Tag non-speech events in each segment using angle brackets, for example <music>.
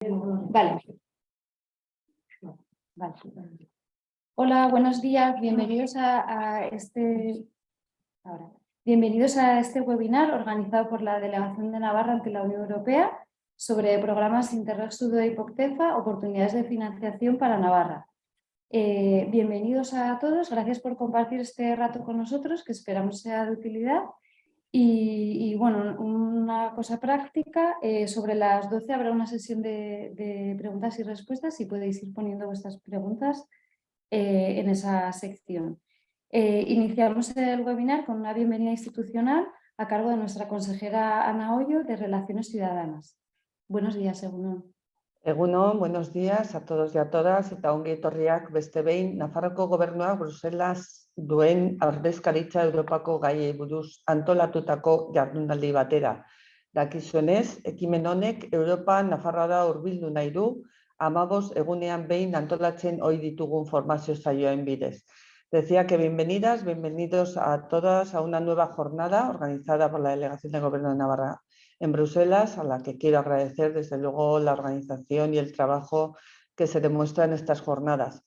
Vale. Hola, buenos días. Bienvenidos a, este Bienvenidos a este webinar organizado por la Delegación de Navarra ante la Unión Europea sobre programas Interreg Sudo y POCTEFA, oportunidades de financiación para Navarra. Eh, bienvenidos a todos, gracias por compartir este rato con nosotros, que esperamos sea de utilidad. Y, bueno, una cosa práctica, eh, sobre las 12 habrá una sesión de, preguntas y respuestas y podéis ir poniendo vuestras preguntas eh, en esa sección. Eh, iniciamos el webinar con una bienvenida institucional a cargo de nuestra consejera Ana Hoyo de Relaciones Ciudadanas. Buenos días, Egunon. Egunon, buenos días a todos y a todas. Bruselas duen ardezkaritza Europako gaiei buruz antolatutako jardunaldi batera. Dakizuenez, ekimen honek Europa Nafarroara hurbildu nahi du, amabos egunean behin antolatzen ohi ditugun formazio zaioen bidez. Decía que bienvenidas, bienvenidos a todas a una nueva jornada organizada por la Delegación de Gobierno de Navarra en Bruselas, a la que quiero agradecer desde luego la organización y el trabajo que se demuestra en estas jornadas.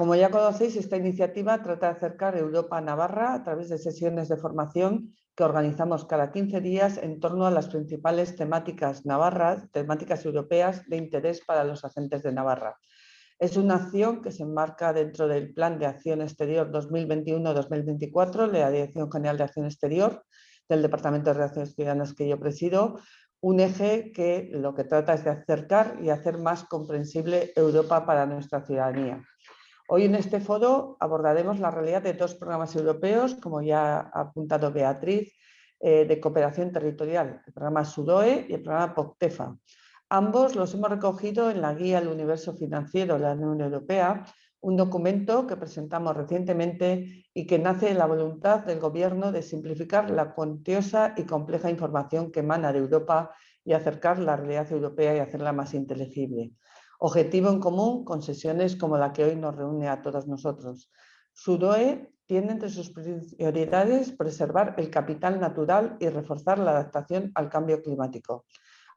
Como ya conocéis, esta iniciativa trata de acercar Europa a Navarra a través de sesiones de formación que organizamos cada 15 días en torno a las principales temáticas navarras, temáticas europeas de interés para los agentes de Navarra. Es una acción que se enmarca dentro del Plan de Acción Exterior 2021-2024 de la Dirección General de Acción Exterior del Departamento de Relaciones Ciudadanas que yo presido, un eje que lo que trata es de acercar y hacer más comprensible Europa para nuestra ciudadanía. Hoy en este foro abordaremos la realidad de dos programas europeos, como ya ha apuntado Beatriz, eh, de cooperación territorial, el programa SUDOE y el programa POCTEFA. Ambos los hemos recogido en la Guía al Universo Financiero de la Unión Europea, un documento que presentamos recientemente y que nace de la voluntad del Gobierno de simplificar la cuantiosa y compleja información que emana de Europa y acercar la realidad europea y hacerla más inteligible. Objetivo en común con sesiones como la que hoy nos reúne a todos nosotros. SUDOE tiene entre sus prioridades preservar el capital natural y reforzar la adaptación al cambio climático.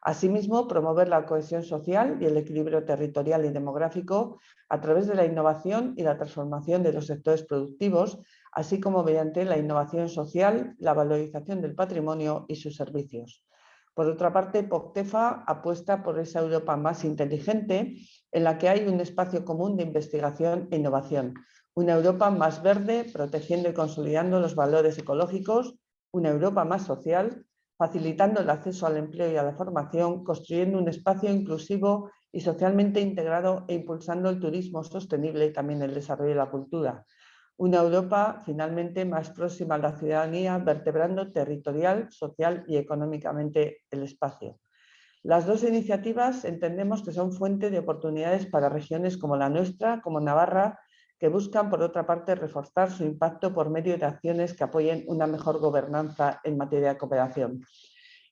Asimismo, promover la cohesión social y el equilibrio territorial y demográfico a través de la innovación y la transformación de los sectores productivos, así como mediante la innovación social, la valorización del patrimonio y sus servicios. Por otra parte, POCTEFA apuesta por esa Europa más inteligente en la que hay un espacio común de investigación e innovación. Una Europa más verde, protegiendo y consolidando los valores ecológicos. Una Europa más social, facilitando el acceso al empleo y a la formación, construyendo un espacio inclusivo y socialmente integrado e impulsando el turismo sostenible y también el desarrollo de la cultura. Una Europa finalmente más próxima a la ciudadanía, vertebrando territorial, social y económicamente el espacio. Las dos iniciativas entendemos que son fuente de oportunidades para regiones como la nuestra, como Navarra, que buscan, por otra parte, reforzar su impacto por medio de acciones que apoyen una mejor gobernanza en materia de cooperación.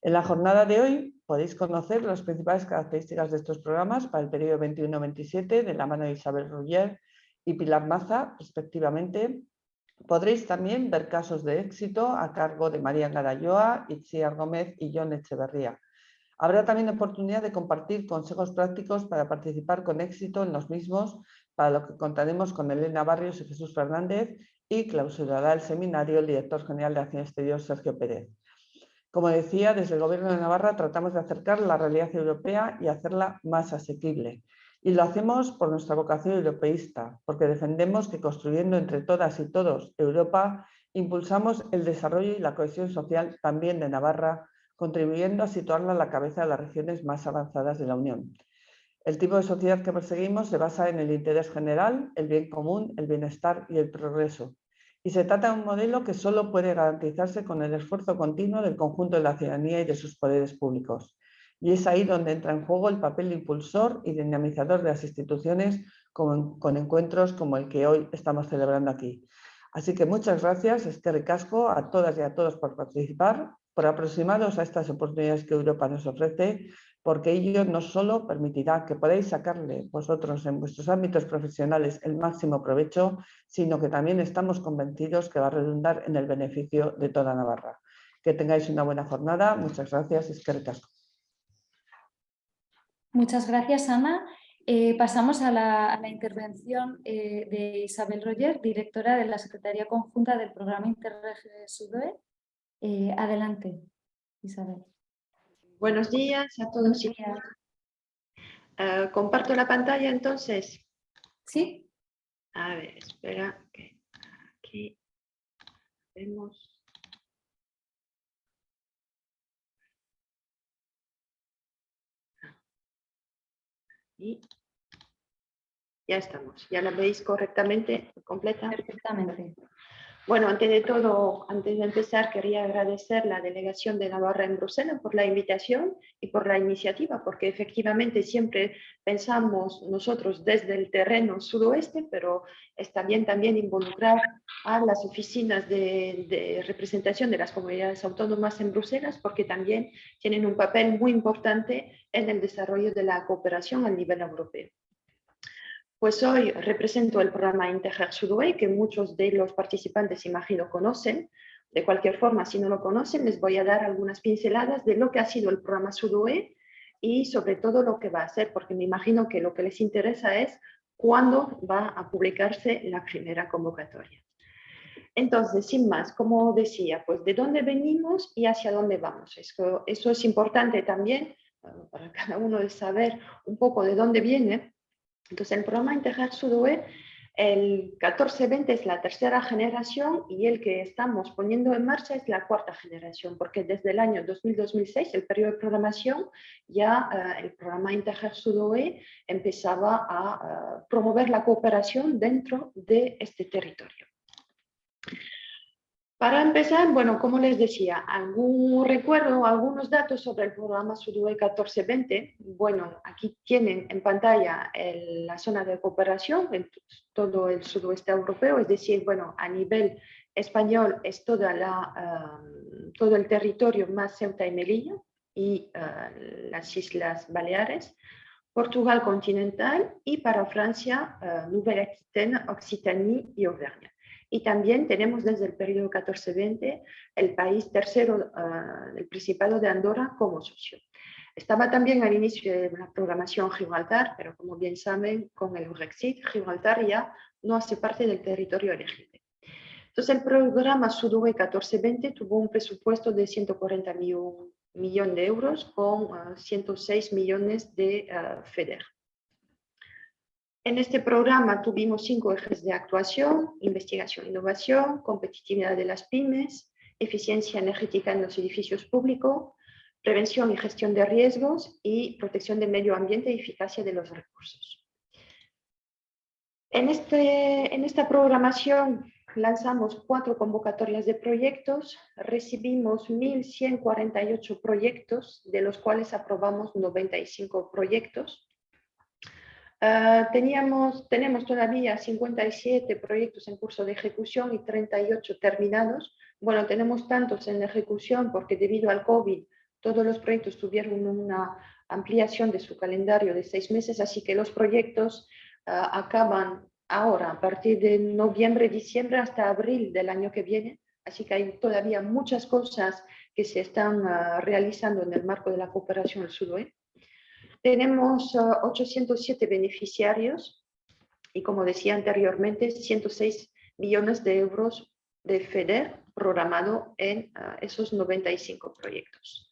En la jornada de hoy podéis conocer las principales características de estos programas para el periodo 21-27 de la mano de Isabel Ruller y Pilar Maza, respectivamente. Podréis también ver casos de éxito a cargo de María Garayoa, Itziar Gómez y John Echeverría. Habrá también oportunidad de compartir consejos prácticos para participar con éxito en los mismos, para lo que contaremos con Elena Barrios y Jesús Fernández y clausurará el seminario el director general de Acción Exterior, Sergio Pérez. Como decía, desde el Gobierno de Navarra tratamos de acercar la realidad europea y hacerla más asequible. Y lo hacemos por nuestra vocación europeísta, porque defendemos que construyendo entre todas y todos Europa, impulsamos el desarrollo y la cohesión social también de Navarra, contribuyendo a situarla a la cabeza de las regiones más avanzadas de la Unión. El tipo de sociedad que perseguimos se basa en el interés general, el bien común, el bienestar y el progreso. Y se trata de un modelo que solo puede garantizarse con el esfuerzo continuo del conjunto de la ciudadanía y de sus poderes públicos. Y es ahí donde entra en juego el papel impulsor y dinamizador de las instituciones con, encuentros como el que hoy estamos celebrando aquí. Así que muchas gracias, es que ricasco a todas y a todos por participar, por aproximaros a estas oportunidades que Europa nos ofrece, porque ello no solo permitirá que podáis sacarle vosotros en vuestros ámbitos profesionales el máximo provecho, sino que también estamos convencidos que va a redundar en el beneficio de toda Navarra. Que tengáis una buena jornada. Muchas gracias. Es que. Muchas gracias, Ana. Eh, pasamos a la, intervención eh, de Isabel Roger, directora de la Secretaría Conjunta del Programa Interreg SUDOE. Eh, adelante, Isabel. Buenos días a todos y comparto la pantalla entonces. Sí. A ver, espera aquí vemos. Y ya estamos. ¿Ya la veis correctamente, completa? Perfectamente. Bueno, antes de todo, antes de empezar, quería agradecer la delegación de Navarra en Bruselas por la invitación y por la iniciativa, porque efectivamente siempre pensamos nosotros desde el terreno sudoeste, pero está bien también involucrar a las oficinas de, de representación de las comunidades autónomas en Bruselas, porque también tienen un papel muy importante en el desarrollo de la cooperación a nivel europeo. Pues hoy represento el programa Integer Sudway, que muchos de los participantes imagino conocen. De cualquier forma, si no lo conocen, les voy a dar algunas pinceladas de lo que ha sido el programa Sudway y sobre todo lo que va a ser, porque me imagino que lo que les interesa es cuándo va a publicarse la primera convocatoria. Entonces, sin más, como decía, pues de dónde venimos y hacia dónde vamos. Eso, eso es importante también para cada uno de saber un poco de dónde viene entonces, el programa Integrar Sudoe, el 1420 es la tercera generación y el que estamos poniendo en marcha es la cuarta generación, porque desde el año 2000-2006, el periodo de programación, ya eh, el programa Integrar Sudoe empezaba a eh, promover la cooperación dentro de este territorio. Para empezar, bueno, como les decía, algún recuerdo, algunos datos sobre el programa SUDUE 1420. Bueno, aquí tienen en pantalla la zona de cooperación en todo el sudoeste europeo, es decir, bueno, a nivel español es toda la, um, todo el territorio más Ceuta y Melilla y uh, las Islas Baleares, Portugal continental y para Francia, uh, Nouvelle-Aquitaine, Occitanie y Auvergne. Y también tenemos desde el periodo 14-20 el país tercero uh, del Principado de Andorra como socio. Estaba también al inicio de la programación Gibraltar, pero como bien saben, con el Brexit, Gibraltar ya no hace parte del territorio elegible. Entonces, el programa SUDUE 14-20 tuvo un presupuesto de 140 millones de euros con 106 millones de FEDER. En este programa tuvimos cinco ejes de actuación, investigación e innovación, competitividad de las pymes, eficiencia energética en los edificios públicos, prevención y gestión de riesgos y protección del medio ambiente y eficacia de los recursos. En, este, en esta programación lanzamos cuatro convocatorias de proyectos, recibimos 1.148 proyectos, de los cuales aprobamos 95 proyectos, Ah, teníamos, tenemos todavía 57 proyectos en curso de ejecución y 38 terminados. Bueno, tenemos tantos en ejecución porque debido al COVID todos los proyectos tuvieron una ampliación de su calendario de seis meses, así que los proyectos ah, acaban ahora, a partir de noviembre, diciembre hasta abril del año que viene. Así que hay todavía muchas cosas que se están ah, realizando en el marco de la cooperación del sudoeste. Tenemos 807 uh, beneficiarios y, como decía anteriormente, 106 millones de euros de FEDER programado en uh, esos 95 proyectos.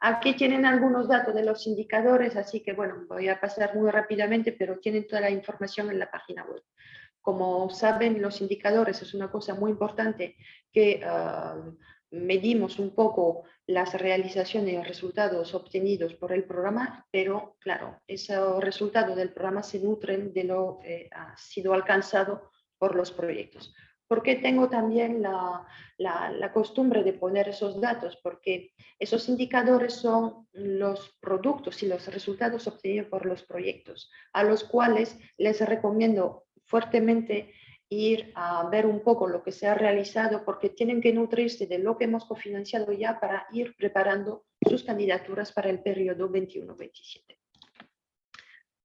Aquí tienen algunos datos de los indicadores, así que bueno, voy a pasar muy rápidamente, pero tienen toda la información en la página web. Como saben, los indicadores es una cosa muy importante que uh, medimos un poco las realizaciones y resultados obtenidos por el programa, pero claro, esos resultados del programa se nutren de lo que ha sido alcanzado por los proyectos. ¿Por qué tengo también la, la, costumbre de poner esos datos? Porque esos indicadores son los productos y los resultados obtenidos por los proyectos, a los cuales les recomiendo fuertemente ir a ver un poco lo que se ha realizado porque tienen que nutrirse de lo que hemos cofinanciado ya para ir preparando sus candidaturas para el periodo 21-27.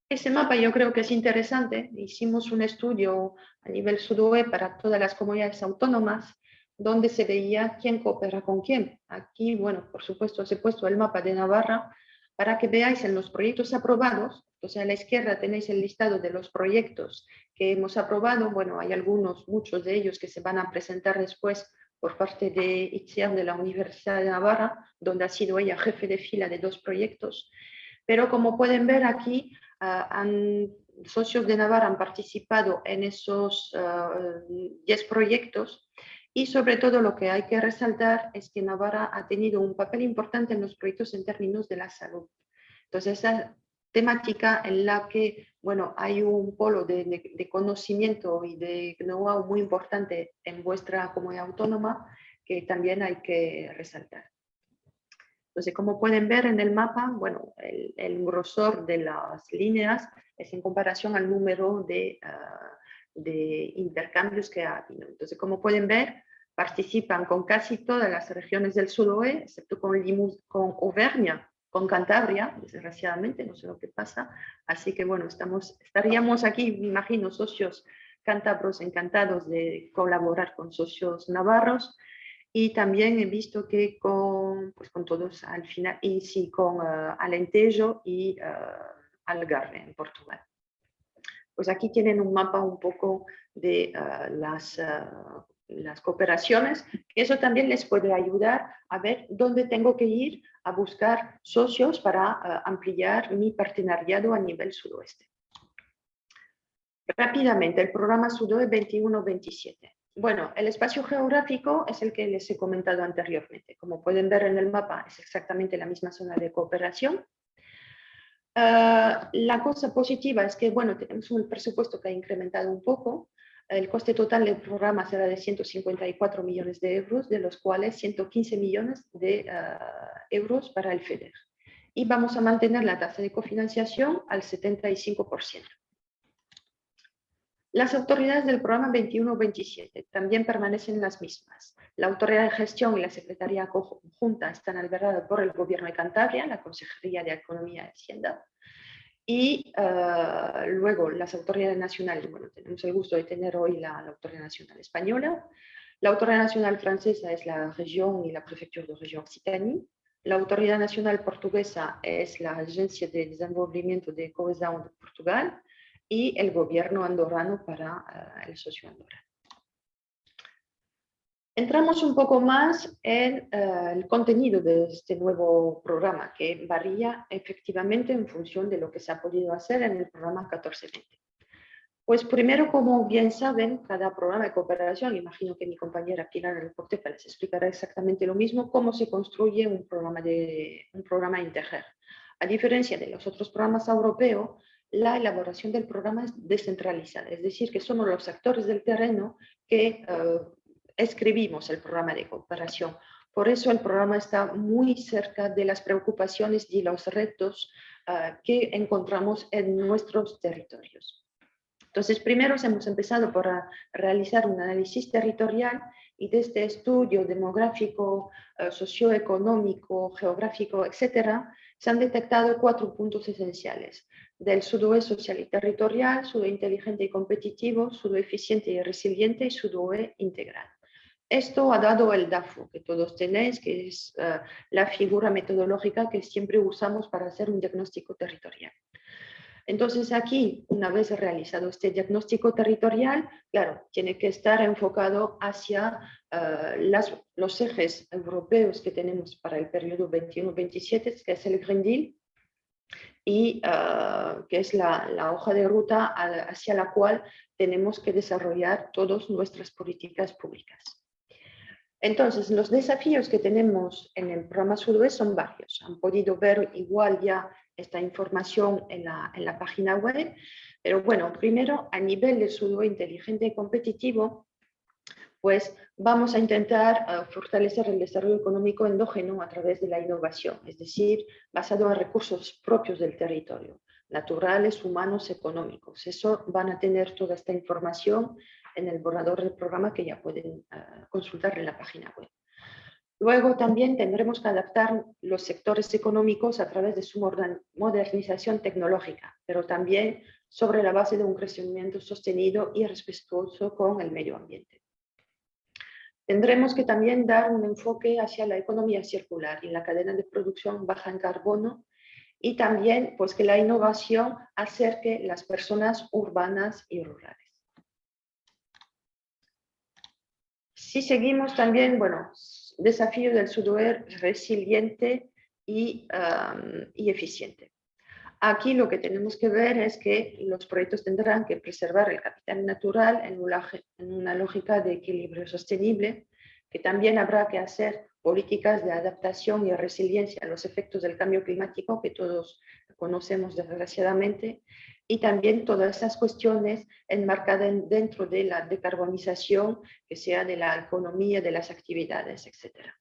Ese mapa yo creo que es interesante. Hicimos un estudio a nivel SUDOE para todas las comunidades autónomas donde se veía quién coopera con quién. Aquí, bueno, por supuesto, se he puesto el mapa de Navarra para que veáis en los proyectos aprobados, entonces a la izquierda tenéis el listado de los proyectos que hemos aprobado, bueno, hay algunos, muchos de ellos que se van a presentar después por parte de Itziar de la Universidad de Navarra, donde ha sido ella jefe de fila de dos proyectos. Pero como pueden ver aquí, ah, han, socios de Navarra han participado en esos 10 ah, proyectos y sobre todo lo que hay que resaltar es que Navarra ha tenido un papel importante en los proyectos en términos de la salud. Entonces, temática en la que bueno, hay un polo de, conocimiento y de know-how muy importante en vuestra comunidad autónoma que también hay que resaltar. Entonces, como pueden ver en el mapa, bueno, el, grosor de las líneas es en comparación al número de, ah, de intercambios que ha habido. Entonces, como pueden ver, participan con casi todas las regiones del sudoeste, excepto con, con Auvernia, con Cantabria, desgraciadamente, no sé lo que pasa. Así que bueno, estamos, estaríamos aquí, me imagino, socios cántabros encantados de colaborar con socios navarros y también he visto que con, pues con todos al final, y sí, con uh, Alentejo y uh, Algarve en Portugal. Pues aquí tienen un mapa un poco de uh, las las cooperaciones, eso también les puede ayudar a ver dónde tengo que ir a buscar socios para eh, ampliar mi partenariado a nivel sudoeste. Rápidamente, el programa Sudoe 21-27. Bueno, el espacio geográfico es el que les he comentado anteriormente. Como pueden ver en el mapa, es exactamente la misma zona de cooperación. Eh, la cosa positiva es que, bueno, tenemos un presupuesto que ha incrementado un poco, el coste total del programa será de 154 millones de euros, de los cuales 115 millones de ah, euros para el FEDER. Y vamos a mantener la tasa de cofinanciación al 75%. Las autoridades del programa 21-27 también permanecen las mismas. La autoridad de gestión y la Secretaría Conjunta están albergadas por el Gobierno de Cantabria, la Consejería de Economía y Hacienda, y ah, luego las autoridades nacionales, bueno, tenemos el gusto de tener hoy la, Autoridad Nacional Española, la Autoridad Nacional Francesa es la región y la Prefectura de Región Occitanie, la Autoridad Nacional Portuguesa es la Agencia de Desenvolvimiento de Cohesión de Portugal y el gobierno andorrano para ah, el socio andorrano. Entramos un poco más en eh, el contenido de este nuevo programa, que varía efectivamente en función de lo que se ha podido hacer en el programa 1420. Pues primero, como bien saben, cada programa de cooperación, imagino que mi compañera Pilar Reportepa les explicará exactamente lo mismo, cómo se construye un programa, de, un programa Integer. A diferencia de los otros programas europeos, la elaboración del programa es descentralizada, es decir, que somos los actores del terreno que eh, escribimos el programa de cooperación. Por eso el programa está muy cerca de las preocupaciones y los retos ah, que encontramos en nuestros territorios. Entonces, primero hemos empezado por realizar un análisis territorial y de este estudio demográfico, ah, socioeconómico, geográfico, etcétera, se han detectado cuatro puntos esenciales del sudoeste social y territorial, sudoe inteligente y competitivo, sudoe eficiente y resiliente y sudoe integral. Esto ha dado el DAFO, que todos tenéis, que es eh, la figura metodológica que siempre usamos para hacer un diagnóstico territorial. Entonces aquí, una vez realizado este diagnóstico territorial, claro, tiene que estar enfocado hacia eh, los ejes europeos que tenemos para el periodo 21-27, que es el Green Deal, y eh, que es la, la, hoja de ruta hacia la cual tenemos que desarrollar todas nuestras políticas públicas. Entonces, los desafíos que tenemos en el programa Sudoeste son varios. Han podido ver igual ya esta información en la, página web, pero bueno, primero a nivel de Sudoeste inteligente y competitivo, pues vamos a intentar eh, fortalecer el desarrollo económico endógeno a través de la innovación, es decir, basado en recursos propios del territorio, naturales, humanos, económicos. Eso van a tener toda esta información en el borrador del programa que ya pueden ah, consultar en la página web. Luego también tendremos que adaptar los sectores económicos a través de su modernización tecnológica, pero también sobre la base de un crecimiento sostenido y respetuoso con el medio ambiente. Tendremos que también dar un enfoque hacia la economía circular y la cadena de producción baja en carbono y también pues, que la innovación acerque las personas urbanas y rurales. Si seguimos también, bueno, desafío del sudoer resiliente y, y eficiente. Aquí lo que tenemos que ver es que los proyectos tendrán que preservar el capital natural en una lógica de equilibrio sostenible, que también habrá que hacer políticas de adaptación y resiliencia a los efectos del cambio climático que todos conocemos desgraciadamente, y también todas esas cuestiones enmarcadas dentro de la decarbonización, que sea de la economía, de las actividades, etcétera.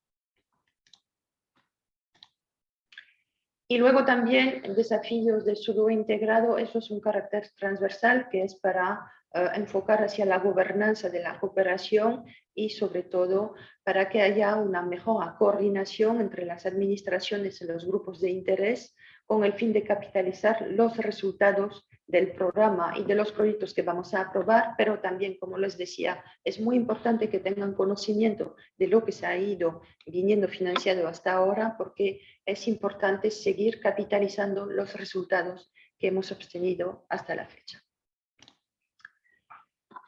Y luego también desafíos de sudo integrado, eso es un carácter transversal que es para eh, enfocar hacia la gobernanza de la cooperación y sobre todo para que haya una mejor coordinación entre las administraciones y los grupos de interés con el fin de capitalizar los resultados del programa y de los proyectos que vamos a aprobar, pero también, como les decía, es muy importante que tengan conocimiento de lo que se ha ido viniendo financiado hasta ahora, porque es importante seguir capitalizando los resultados que hemos obtenido hasta la fecha.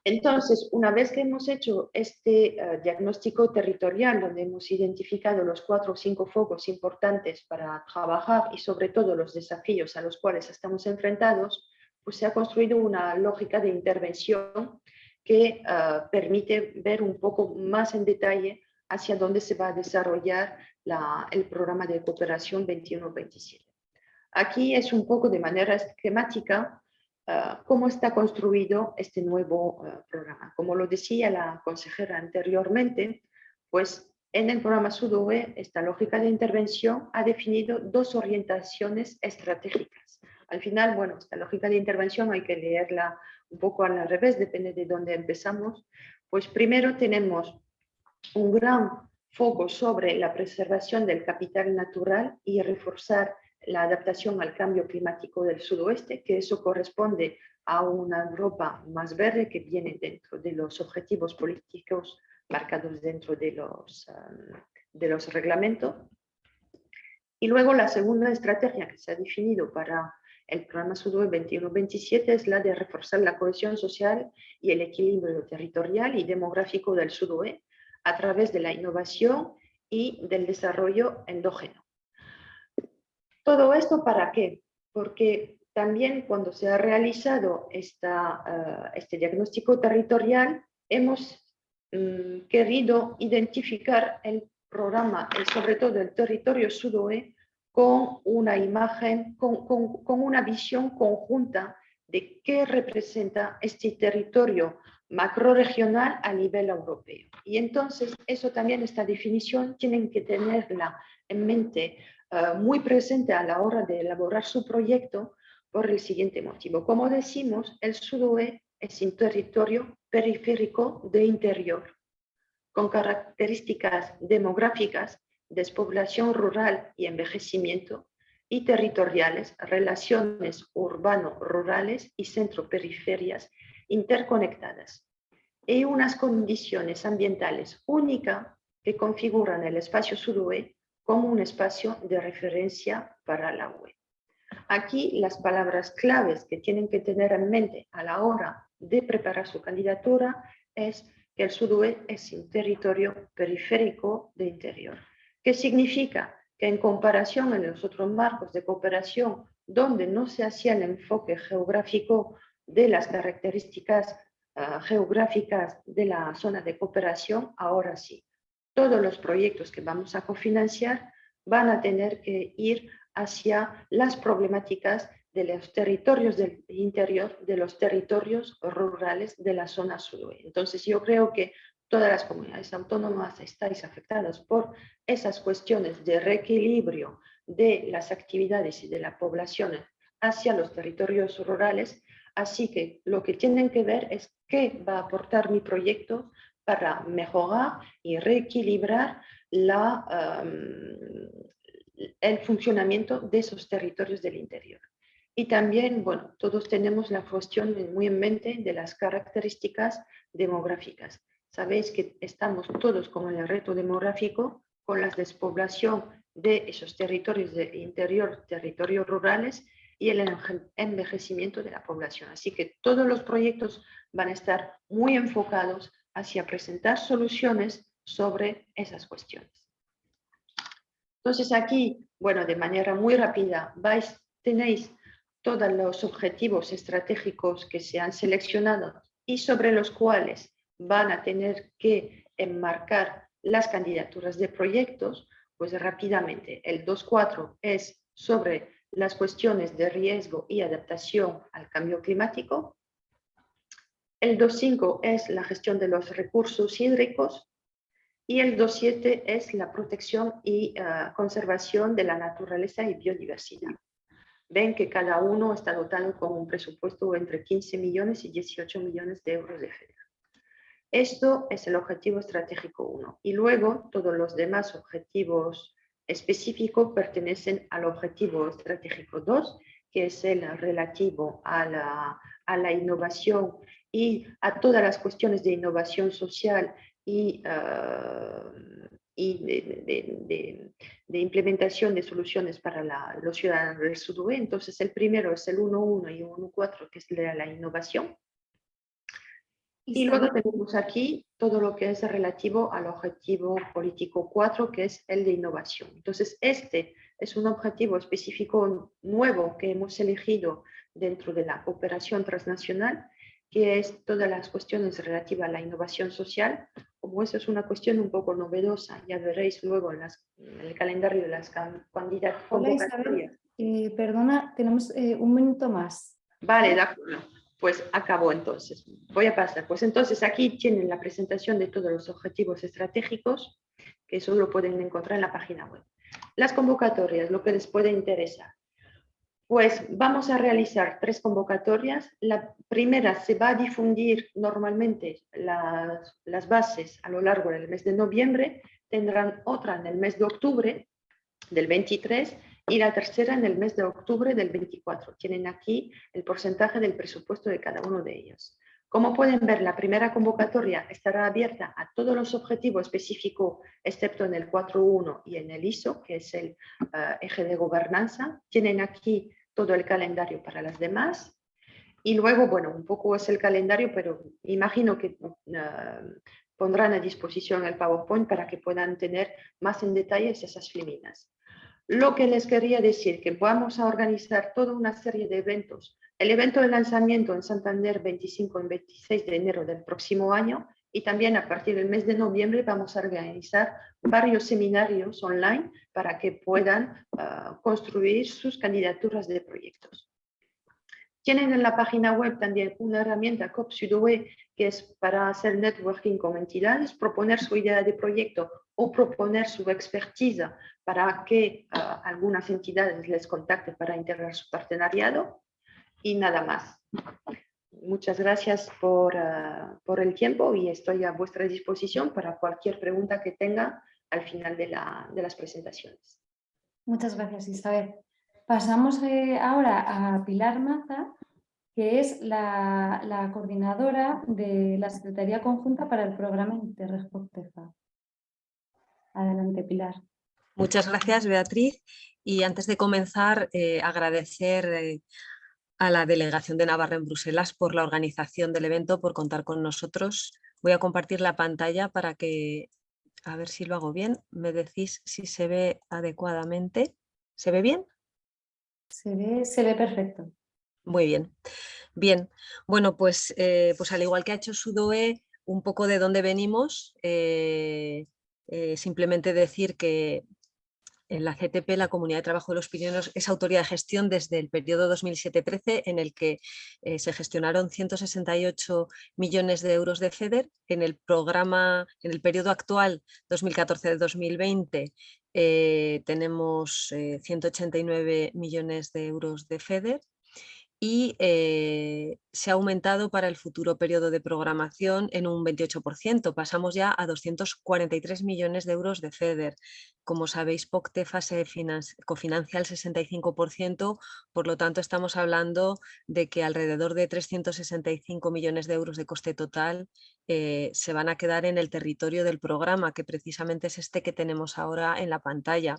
Entonces, una vez que hemos hecho este eh, diagnóstico territorial, donde hemos identificado los cuatro o cinco focos importantes para trabajar y sobre todo los desafíos a los cuales estamos enfrentados, pues se ha construido una lógica de intervención que eh, permite ver un poco más en detalle hacia dónde se va a desarrollar el programa de cooperación 21-27. Aquí es un poco de manera esquemática Ah, cómo está construido este nuevo ah, programa. Como lo decía la consejera anteriormente, pues en el programa SUDOE esta lógica de intervención ha definido dos orientaciones estratégicas. Al final, bueno, esta lógica de intervención hay que leerla un poco al revés, depende de dónde empezamos. Pues primero tenemos un gran foco sobre la preservación del capital natural y reforzar la adaptación al cambio climático del sudoeste, que eso corresponde a una Europa más verde que viene dentro de los objetivos políticos marcados dentro de los, um, de los reglamentos. Y luego la segunda estrategia que se ha definido para el programa SUDOE 21-27 es la de reforzar la cohesión social y el equilibrio territorial y demográfico del SUDOE a través de la innovación y del desarrollo endógeno. ¿Todo esto para qué? Porque también cuando se ha realizado esta, eh, este diagnóstico territorial, hemos mm, querido identificar el programa, sobre todo el territorio sudoe, con una imagen, con, con una visión conjunta de qué representa este territorio macroregional a nivel europeo. Y entonces, eso también, esta definición, tienen que tenerla en mente eh, muy presente a la hora de elaborar su proyecto por el siguiente motivo. Como decimos, el sudoe es un territorio periférico de interior, con características demográficas, despoblación rural y envejecimiento, y territoriales, relaciones urbano-rurales y centro-periferias interconectadas, y unas condiciones ambientales únicas que configuran el espacio sudoe como un espacio de referencia para la web. Aquí las palabras claves que tienen que tener en mente a la hora de preparar su candidatura es que el sudoeste es un territorio periférico de interior. ¿Qué significa? Que en comparación en los otros marcos de cooperación, donde no se hacía el enfoque geográfico de las características ah, geográficas de la zona de cooperación, ahora sí todos los proyectos que vamos a cofinanciar van a tener que ir hacia las problemáticas de los territorios del interior, de los territorios rurales de la zona sudoeste. Entonces yo creo que todas las comunidades autónomas estáis afectadas por esas cuestiones de reequilibrio de las actividades y de la población hacia los territorios rurales, así que lo que tienen que ver es qué va a aportar mi proyecto para mejorar y reequilibrar la, el funcionamiento de esos territorios del interior. Y también, bueno, todos tenemos la cuestión muy en mente de las características demográficas. Sabéis que estamos todos con el reto demográfico, con la despoblación de esos territorios de interior, territorios rurales y el envejecimiento de la población. Así que todos los proyectos van a estar muy enfocados hacia presentar soluciones sobre esas cuestiones. Entonces aquí, bueno, de manera muy rápida, tenéis todos los objetivos estratégicos que se han seleccionado y sobre los cuales van a tener que enmarcar las candidaturas de proyectos, pues rápidamente el 2.4 es sobre las cuestiones de riesgo y adaptación al cambio climático. El 2.5 es la gestión de los recursos hídricos y el 2.7 es la protección y eh, conservación de la naturaleza y biodiversidad. Ven que cada uno está dotado con un presupuesto entre 15 millones y 18 millones de euros de FEDER. Esto es el objetivo estratégico 1. Y luego todos los demás objetivos específicos pertenecen al objetivo estratégico 2, que es el relativo a la, a la innovación y a todas las cuestiones de innovación social y, ah, y de, de, implementación de soluciones para los ciudadanos del Sudue. Entonces, el primero es el 1.1 y 1.4, que es la, la innovación. Y luego tenemos aquí todo lo que es relativo al objetivo político 4, que es el de innovación. Entonces, este es un objetivo específico nuevo que hemos elegido dentro de la cooperación transnacional, que es todas las cuestiones relativas a la innovación social. Como eso es una cuestión un poco novedosa, ya veréis luego en, el calendario de las candidatas. Hola Isabel, eh, perdona, tenemos eh, un minuto más. Vale, de acuerdo pues acabó entonces. Voy a pasar. Pues entonces aquí tienen la presentación de todos los objetivos estratégicos, que eso lo pueden encontrar en la página web. Las convocatorias, lo que les puede interesar. Pues vamos a realizar tres convocatorias. La primera se va a difundir normalmente las, las bases a lo largo del mes de noviembre. Tendrán otra en el mes de octubre del 23 y la tercera en el mes de octubre del 24. Tienen aquí el porcentaje del presupuesto de cada uno de ellos. Como pueden ver, la primera convocatoria estará abierta a todos los objetivos específicos, excepto en el 4.1 y en el ISO, que es el eh, eje de gobernanza. Tienen aquí todo el calendario para las demás. Y luego, bueno, un poco es el calendario, pero imagino que eh, pondrán a disposición el PowerPoint para que puedan tener más en detalle esas filminas. Lo que les quería decir, que vamos a organizar toda una serie de eventos. El evento de lanzamiento en Santander 25 y 26 de enero del próximo año y también a partir del mes de noviembre vamos a organizar varios seminarios online para que puedan ah, construir sus candidaturas de proyectos. Tienen en la página web también una herramienta COP-SUDOE que es para hacer networking con entidades, proponer su idea de proyecto o proponer su expertise para que algunas entidades les contacten para integrar su partenariado y nada más. Muchas gracias por, ah, por, el tiempo y estoy a vuestra disposición para cualquier pregunta que tenga al final de, la, de las presentaciones. Muchas gracias Isabel. Pasamos eh, ahora a Pilar Maza, que es la, la, coordinadora de la Secretaría Conjunta para el programa Interreg Adelante, Pilar. Muchas gracias, Beatriz. Y antes de comenzar, eh, agradecer eh, a la Delegación de Navarra en Bruselas por la organización del evento, por contar con nosotros. Voy a compartir la pantalla para que, a ver si lo hago bien, me decís si se ve adecuadamente. ¿Se ve bien? Se ve, se ve perfecto. Muy bien. Bien, bueno, pues, eh, pues al igual que ha hecho Sudoe, un poco de dónde venimos, simplemente decir que la CTP, la Comunidad de Trabajo de los Pirineos, es autoridad de gestión desde el periodo 2007-13 en el que eh, se gestionaron 168 millones de euros de FEDER. En el programa, en el periodo actual 2014-2020 eh, tenemos 189 millones de euros de FEDER y eh, se ha aumentado para el futuro periodo de programación en un 28%. Pasamos ya a 243 millones de euros de FEDER. Como sabéis, POCTEFA se cofinancia el 65%, por lo tanto estamos hablando de que alrededor de 365 millones de euros de coste total eh, se van a quedar en el territorio del programa, que precisamente es este que tenemos ahora en la pantalla.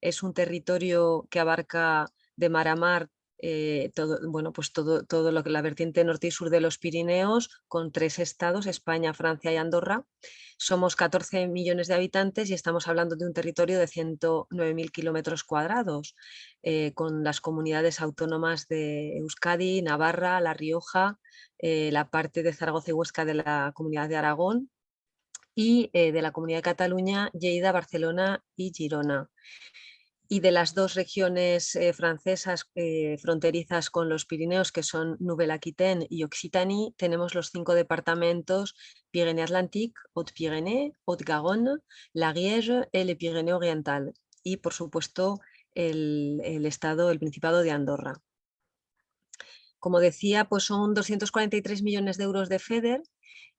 Es un territorio que abarca de mar a mar eh, todo, bueno, pues todo, todo lo que la vertiente norte y sur de los Pirineos, con tres estados, España, Francia y Andorra. Somos 14 millones de habitantes y estamos hablando de un territorio de 109.000 kilómetros cuadrados, eh, con las comunidades autónomas de Euskadi, Navarra, La Rioja, eh, la parte de Zaragoza y Huesca de la Comunidad de Aragón y de la Comunidad de Cataluña, Lleida, Barcelona y Girona y de las dos regiones eh, francesas eh, fronterizas con los Pirineos, que son Nouvelle-Aquitaine y Occitanie, tenemos los cinco departamentos Pyrénées-Atlantique, Haute-Pyrénées, Haute-Garonne, la Riege y el Pirineo Oriental. Y, por supuesto, el, el, estado, el Principado de Andorra. Como decía, pues son 243 millones de euros de FEDER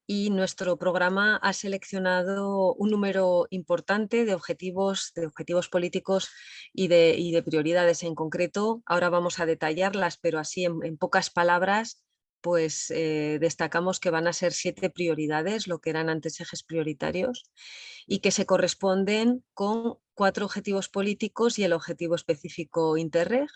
y nuestro programa ha seleccionado un número importante de objetivos, de objetivos políticos y de, prioridades en concreto. Ahora vamos a detallarlas, pero así en, pocas palabras pues eh, destacamos que van a ser siete prioridades, lo que eran antes ejes prioritarios, y que se corresponden con cuatro objetivos políticos y el objetivo específico Interreg,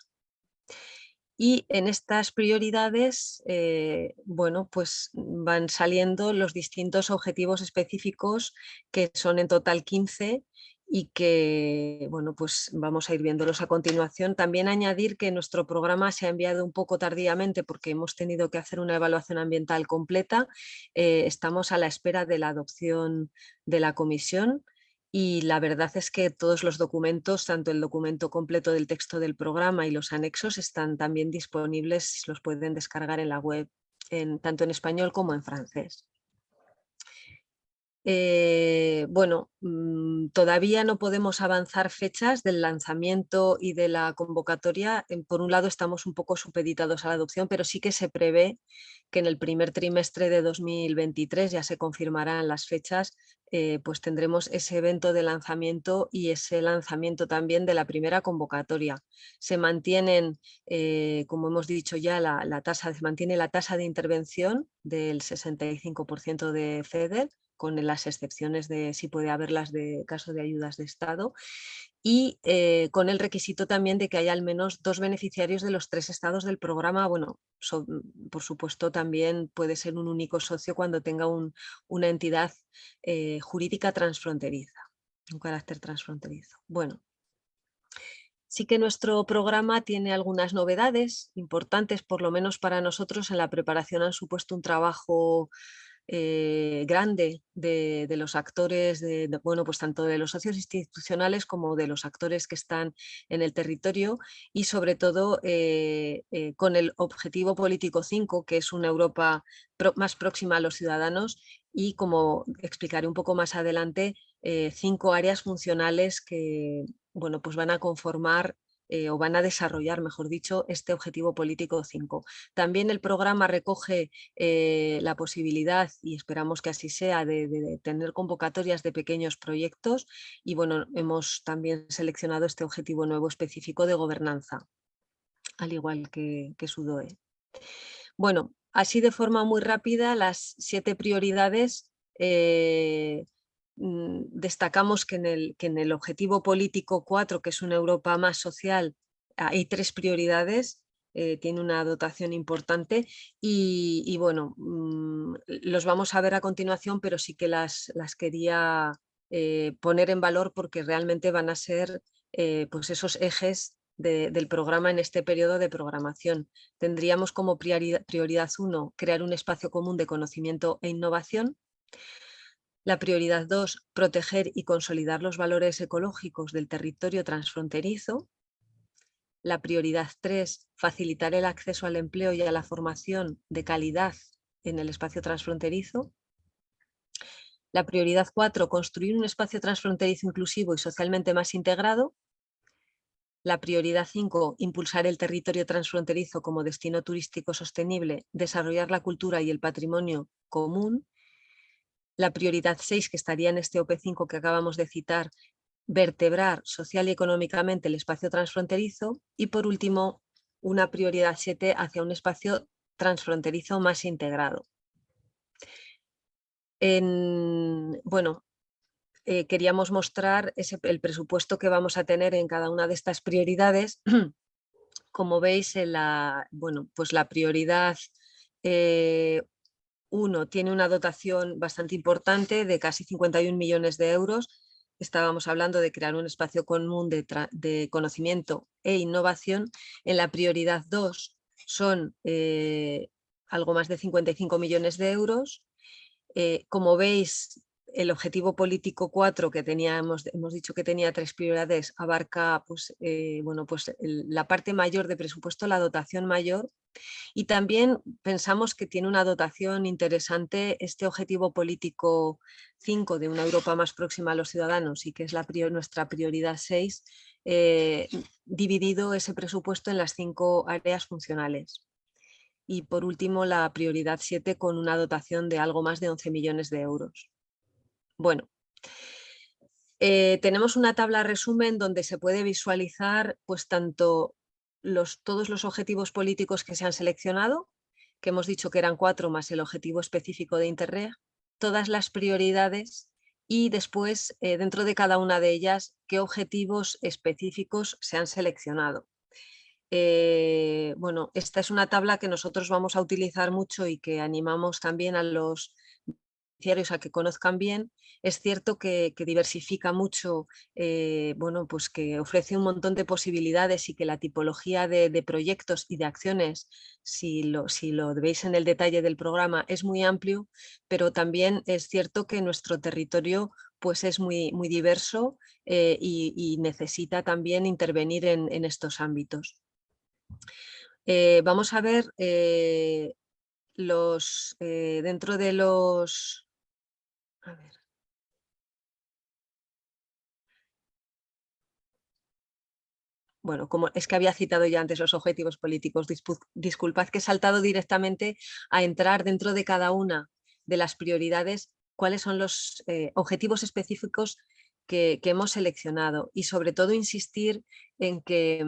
y en estas prioridades, eh, bueno, pues van saliendo los distintos objetivos específicos que son en total 15 y que, bueno, pues vamos a ir viéndolos a continuación. También añadir que nuestro programa se ha enviado un poco tardíamente porque hemos tenido que hacer una evaluación ambiental completa. Eh, estamos a la espera de la adopción de la comisión y la verdad es que todos los documentos, tanto el documento completo del texto del programa y los anexos están también disponibles, los pueden descargar en la web, tanto en español como en francés. Eh, bueno, mm, todavía no podemos avanzar fechas del lanzamiento y de la convocatoria. Por un lado estamos un poco supeditados a la adopción, pero sí que se prevé que en el primer trimestre de 2023 ya se confirmarán las fechas, eh, pues tendremos ese evento de lanzamiento y ese lanzamiento también de la primera convocatoria. Se mantienen, eh, como hemos dicho ya, la, tasa, se mantiene la tasa de intervención del 65% de FEDER, con las excepciones de si puede haberlas de caso de ayudas de Estado, y eh, con el requisito también de que haya al menos dos beneficiarios de los tres estados del programa. Bueno, por supuesto también puede ser un único socio cuando tenga una entidad eh, jurídica transfronteriza, un carácter transfronterizo. Bueno, sí que nuestro programa tiene algunas novedades importantes, por lo menos para nosotros en la preparación han supuesto un trabajo eh, grande de, los actores, de, bueno, pues tanto de los socios institucionales como de los actores que están en el territorio y sobre todo eh, eh, con el objetivo político 5, que es una Europa más próxima a los ciudadanos y como explicaré un poco más adelante, cinco áreas funcionales que bueno, pues van a conformar eh, o van a desarrollar, mejor dicho, este objetivo político 5. También el programa recoge eh, la posibilidad, y esperamos que así sea, de, tener convocatorias de pequeños proyectos y bueno, hemos también seleccionado este objetivo nuevo específico de gobernanza, al igual que, que. Bueno, así de forma muy rápida, las siete prioridades eh, destacamos que en, el, que en el objetivo político 4, que es una Europa más social, hay tres prioridades, eh, tiene una dotación importante y, bueno, mm, los vamos a ver a continuación, pero sí que las, las quería eh, poner en valor porque realmente van a ser eh, pues esos ejes del programa en este periodo de programación. Tendríamos como prioridad, prioridad uno, crear un espacio común de conocimiento e innovación. La prioridad 2, proteger y consolidar los valores ecológicos del territorio transfronterizo. La prioridad 3, facilitar el acceso al empleo y a la formación de calidad en el espacio transfronterizo. La prioridad 4, construir un espacio transfronterizo inclusivo y socialmente más integrado. La prioridad 5, impulsar el territorio transfronterizo como destino turístico sostenible, desarrollar la cultura y el patrimonio común. La prioridad 6, que estaría en este OP5 que acabamos de citar, vertebrar social y económicamente el espacio transfronterizo. Y por último, una prioridad 7 hacia un espacio transfronterizo más integrado. En, bueno, eh, queríamos mostrar el presupuesto que vamos a tener en cada una de estas prioridades. <clears throat> Como veis, la, bueno, pues la prioridad 1 eh, tiene una dotación bastante importante de casi 51 millones de euros. Estábamos hablando de crear un espacio común de, conocimiento e innovación. En la prioridad 2 son eh, algo más de 55 millones de euros. como veis, el objetivo político 4 que teníamos, hemos dicho que tenía tres prioridades, abarca pues, eh, bueno, pues la parte mayor de presupuesto, la dotación mayor y también pensamos que tiene una dotación interesante este objetivo político 5 de una Europa más próxima a los ciudadanos y que es nuestra prioridad 6, eh, dividido ese presupuesto en las cinco áreas funcionales. Y por último la prioridad 7 con una dotación de algo más de 11 millones de euros. Bueno, eh, tenemos una tabla resumen donde se puede visualizar pues tanto todos los objetivos políticos que se han seleccionado, que hemos dicho que eran cuatro más el objetivo específico de Interreg, todas las prioridades y después eh, dentro de cada una de ellas qué objetivos específicos se han seleccionado. Eh, bueno, esta es una tabla que nosotros vamos a utilizar mucho y que animamos también a los a que conozcan bien, es cierto que, diversifica mucho, eh, bueno, pues que ofrece un montón de posibilidades y que la tipología de, proyectos y de acciones, si lo, si lo veis en el detalle del programa, es muy amplio, pero también es cierto que nuestro territorio pues es muy, muy diverso eh, y, necesita también intervenir en, estos ámbitos. Eh, vamos a ver los, dentro de los bueno, como es que había citado ya antes los objetivos políticos, disculpad que he saltado directamente a entrar dentro de cada una de las prioridades, cuáles son los eh, objetivos específicos que, hemos seleccionado y sobre todo insistir en que,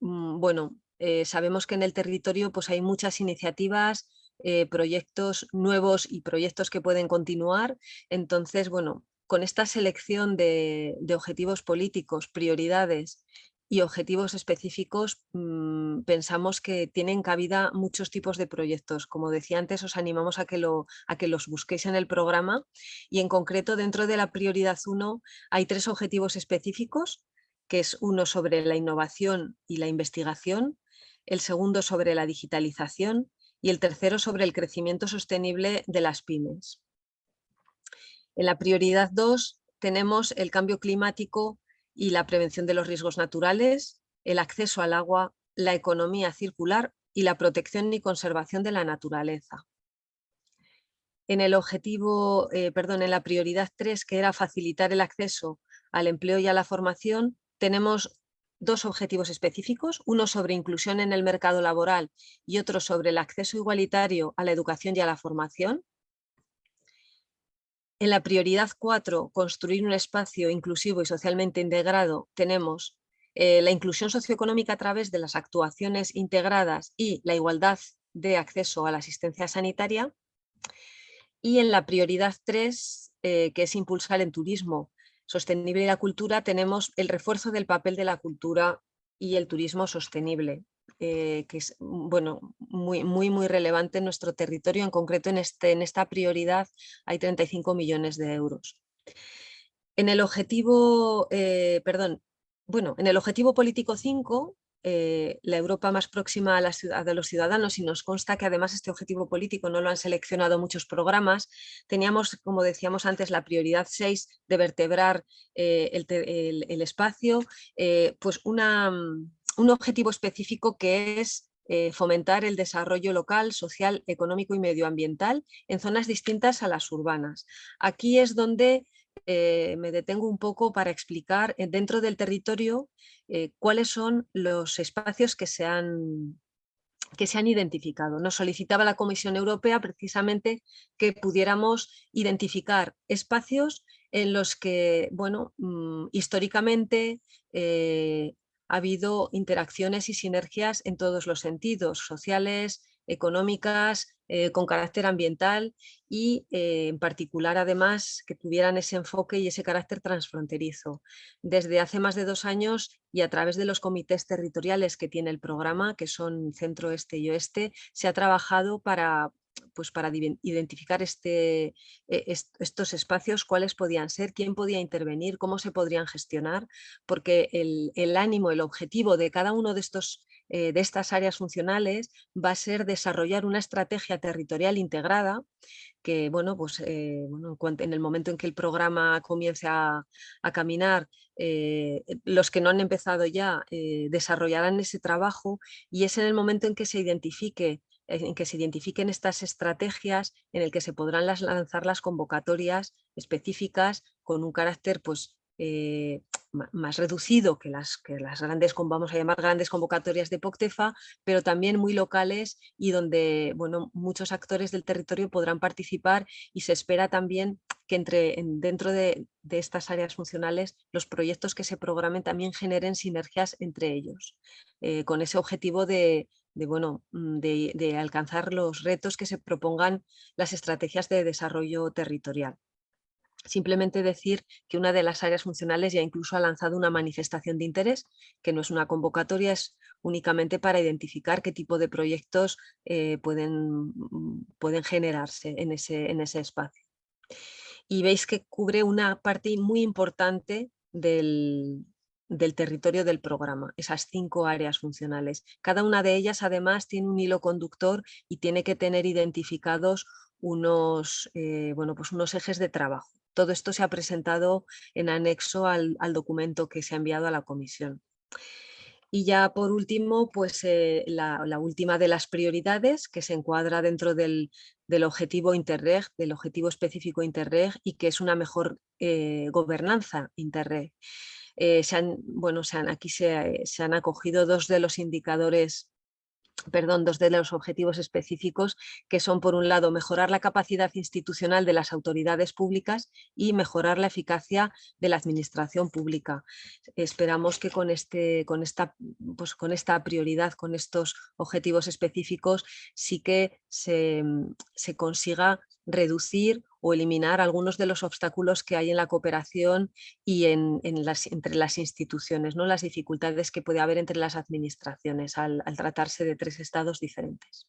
mm, bueno, eh, sabemos que en el territorio pues hay muchas iniciativas, eh, proyectos nuevos y proyectos que pueden continuar. Entonces, bueno, con esta selección de, objetivos políticos, prioridades y objetivos específicos, mm, pensamos que tienen cabida muchos tipos de proyectos. Como decía antes, os animamos a que, lo, a que los busquéis en el programa y en concreto dentro de la prioridad 1 hay tres objetivos específicos, que es uno sobre la innovación y la investigación, el segundo sobre la digitalización y el tercero sobre el crecimiento sostenible de las pymes. En la prioridad 2 tenemos el cambio climático y la prevención de los riesgos naturales, el acceso al agua, la economía circular y la protección y conservación de la naturaleza. En el objetivo, eh, perdón, en la prioridad 3, que era facilitar el acceso al empleo y a la formación, tenemos dos objetivos específicos, uno sobre inclusión en el mercado laboral y otro sobre el acceso igualitario a la educación y a la formación. En la prioridad 4, construir un espacio inclusivo y socialmente integrado, tenemos eh, la inclusión socioeconómica a través de las actuaciones integradas y la igualdad de acceso a la asistencia sanitaria. Y en la prioridad 3, eh, que es impulsar el turismo sostenible y la cultura, tenemos el refuerzo del papel de la cultura y el turismo sostenible, eh, que es mm, bueno, muy, muy, muy relevante en nuestro territorio, en concreto en, este, en esta prioridad hay 35 millones de euros. En el objetivo, eh, perdón, bueno, en el objetivo político 5 eh, la Europa más próxima a, la ciudad, de los ciudadanos y nos consta que además este objetivo político no lo han seleccionado muchos programas. Teníamos, como decíamos antes, la prioridad 6 de vertebrar eh, el, espacio, eh, pues una, un objetivo específico que es fomentar el desarrollo local, social, económico y medioambiental en zonas distintas a las urbanas. Aquí es donde eh, me detengo un poco para explicar eh, dentro del territorio cuáles son los espacios que se han que se han identificado. Nos solicitaba la Comisión Europea precisamente que pudiéramos identificar espacios en los que, bueno, mm, históricamente ha habido interacciones y sinergias en todos los sentidos, sociales, económicas, eh, con carácter ambiental y eh, en particular además que tuvieran ese enfoque y ese carácter transfronterizo. Desde hace más de dos años y a través de los comités territoriales que tiene el programa, que son centro, este y oeste, se ha trabajado para, pues para identificar este, e, estos espacios, cuáles podían ser, quién podía intervenir, cómo se podrían gestionar, porque el, ánimo, el objetivo de cada uno de estos eh, de estas áreas funcionales va a ser desarrollar una estrategia territorial integrada que bueno, pues, eh, en, el momento en que el programa comience a, caminar, eh, los que no han empezado ya desarrollarán ese trabajo y es en el momento en que se identifique en que se identifiquen estas estrategias en el que se podrán lanzar las convocatorias específicas con un carácter pues, más reducido que las, que las grandes, vamos a llamar grandes convocatorias de POCTEFA, pero también muy locales y donde bueno, muchos actores del territorio podrán participar y se espera también que entre, dentro de, estas áreas funcionales los proyectos que se programen también generen sinergias entre ellos, eh, con ese objetivo de, bueno, mm, de, de alcanzar los retos que se propongan las estrategias de desarrollo territorial. Simplemente decir que una de las áreas funcionales ya incluso ha lanzado una manifestación de interés, que no es una convocatoria, es únicamente para identificar qué tipo de proyectos eh, pueden, mm, pueden, generarse en ese, en ese espacio. Y veis que cubre una parte muy importante del, del territorio del programa, esas cinco áreas funcionales. Cada una de ellas además tiene un hilo conductor y tiene que tener identificados unos, eh, bueno, pues unos ejes de trabajo. Todo esto se ha presentado en anexo al, documento que se ha enviado a la comisión. Y ya por último, pues eh, la, última de las prioridades que se encuadra dentro del, objetivo Interreg, del objetivo específico Interreg y que es una mejor eh, gobernanza Interreg. Eh, se han, bueno, aquí se, se han acogido dos de los indicadores perdón, dos de los objetivos específicos que son por un lado mejorar la capacidad institucional de las autoridades públicas y mejorar la eficacia de la administración pública. Esperamos que con, este, con, esta, pues con esta prioridad, con estos objetivos específicos sí que se, se consiga reducir o eliminar algunos de los obstáculos que hay en la cooperación y en, entre las instituciones, ¿no? las dificultades que puede haber entre las administraciones al, tratarse de tres estados diferentes.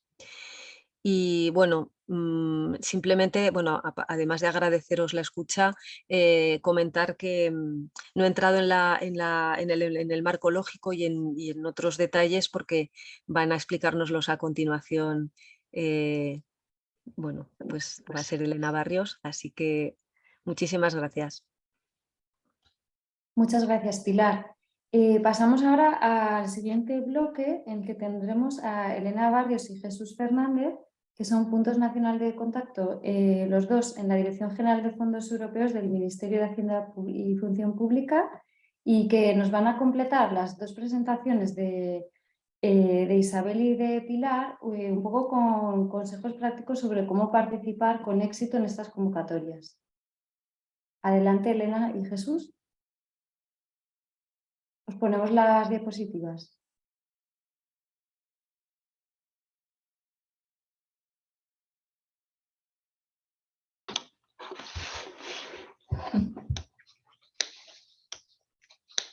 Y bueno, mm, simplemente, bueno, además de agradeceros la escucha, eh, comentar que mm, no he entrado en, el, marco lógico y en, y en, otros detalles porque van a explicárnoslos a continuación eh, bueno, pues va a ser Elena Barrios, así que muchísimas gracias. Muchas gracias, Pilar. Eh, pasamos ahora al siguiente bloque en el que tendremos a Elena Barrios y Jesús Fernández, que son puntos nacionales de contacto, eh, los dos en la Dirección General de Fondos Europeos del Ministerio de Hacienda y Función Pública y que nos van a completar las dos presentaciones de eh, de Isabel y de Pilar eh, un poco con consejos prácticos sobre cómo participar con éxito en estas convocatorias. Adelante Elena y Jesús. Os ponemos las diapositivas.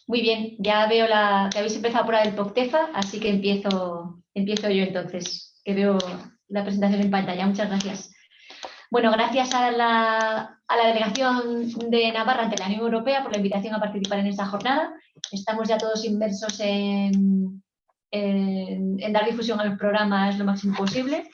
Muy bien, ya veo la, que habéis empezado por el POCTEFA, así que empiezo, yo entonces, que veo la presentación en pantalla. Muchas gracias. Bueno, gracias a la, delegación de Navarra ante la Unión Europea por la invitación a participar en esta jornada. Estamos ya todos inmersos en, dar difusión a los programas lo máximo posible.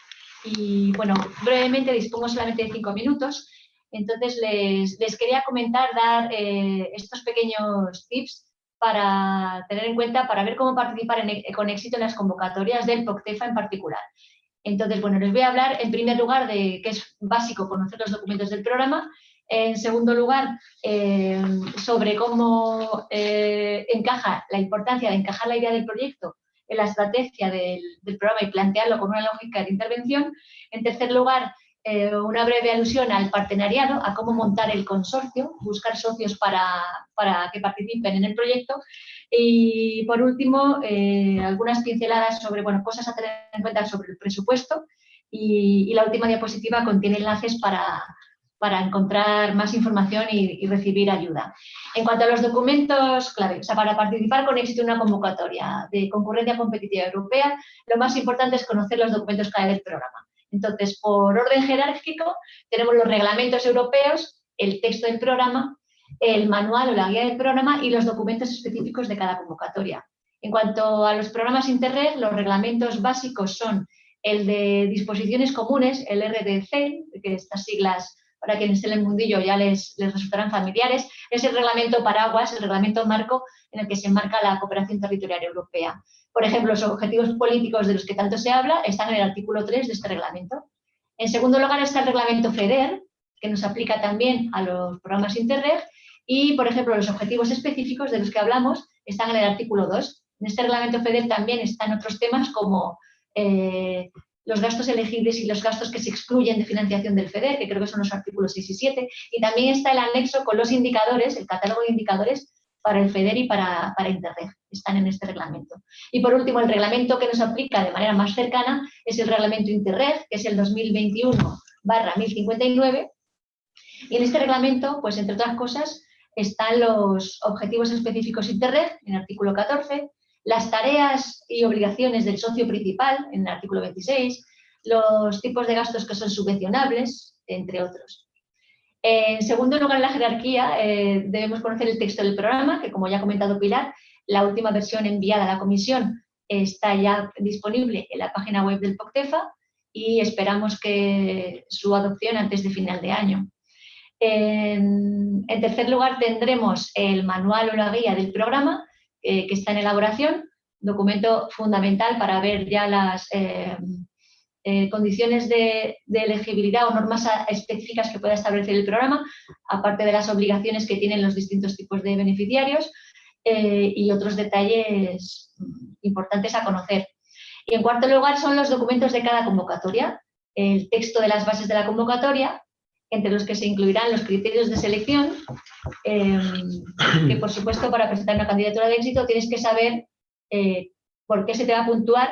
Y bueno, brevemente dispongo solamente de cinco minutos. Entonces les, les quería comentar, dar eh, estos pequeños tips para tener en cuenta, para ver cómo participar e, con éxito en las convocatorias del POCTEFA en particular. Entonces, bueno, les voy a hablar en primer lugar de que es básico conocer los documentos del programa En segundo lugar, eh, sobre cómo eh, encaja la importancia de encajar la idea del proyecto en la estrategia del, programa y plantearlo con una lógica de intervención. En tercer lugar, eh, una breve alusión al partenariado, a cómo montar el consorcio, buscar socios para, que participen en el proyecto. Y por último, algunas pinceladas sobre bueno, cosas a tener en cuenta sobre el presupuesto. y la última diapositiva contiene enlaces para, para encontrar más información y, recibir ayuda. En cuanto a los documentos clave, o sea, para participar con éxito en una convocatoria de concurrencia competitiva europea, lo más importante es conocer los documentos clave del programa. Entonces, por orden jerárquico, tenemos los reglamentos europeos, el texto del programa, el manual o la guía del programa y los documentos específicos de cada convocatoria. En cuanto a los programas Interreg, los reglamentos básicos son el de disposiciones comunes, el RDC, que estas siglas para quienes estén en el mundillo ya les, les resultarán familiares, es el reglamento paraguas, el reglamento marco en el que se enmarca la cooperación territorial europea. Por ejemplo, los objetivos políticos de los que tanto se habla están en el artículo 3 de este reglamento. En segundo lugar está el reglamento FEDER, que nos aplica también a los programas Interreg, y, por ejemplo, los objetivos específicos de los que hablamos están en el artículo 2. En este reglamento FEDER también están otros temas como eh, los gastos elegibles y los gastos que se excluyen de financiación del FEDER, que creo que son los artículos 6 y 7, y también está el anexo con los indicadores, el catálogo de indicadores para el FEDER y para, para Interreg, están en este reglamento. Y por último, el reglamento que nos aplica de manera más cercana es el reglamento Interreg, que es el 2021 1059, y en este reglamento, pues entre otras cosas, están los objetivos específicos Interreg, en el artículo 14, las tareas y obligaciones del socio principal, en el artículo 26, los tipos de gastos que son subvencionables, entre otros. En segundo lugar, en la jerarquía, eh, debemos conocer el texto del programa, que como ya ha comentado Pilar, la última versión enviada a la comisión está ya disponible en la página web del POCTEFA y esperamos que su adopción antes de final de año. En, en tercer lugar, tendremos el manual o la guía del programa, eh, que está en elaboración, documento fundamental para ver ya las eh, eh, condiciones de, elegibilidad o normas específicas que pueda establecer el programa, aparte de las obligaciones que tienen los distintos tipos de beneficiarios y otros detalles importantes a conocer. Y en cuarto lugar son los documentos de cada convocatoria, el texto de las bases de la convocatoria, entre los que se incluirán los criterios de selección, em, que por supuesto para presentar una candidatura de éxito tienes que saber eh, por qué se te va a puntuar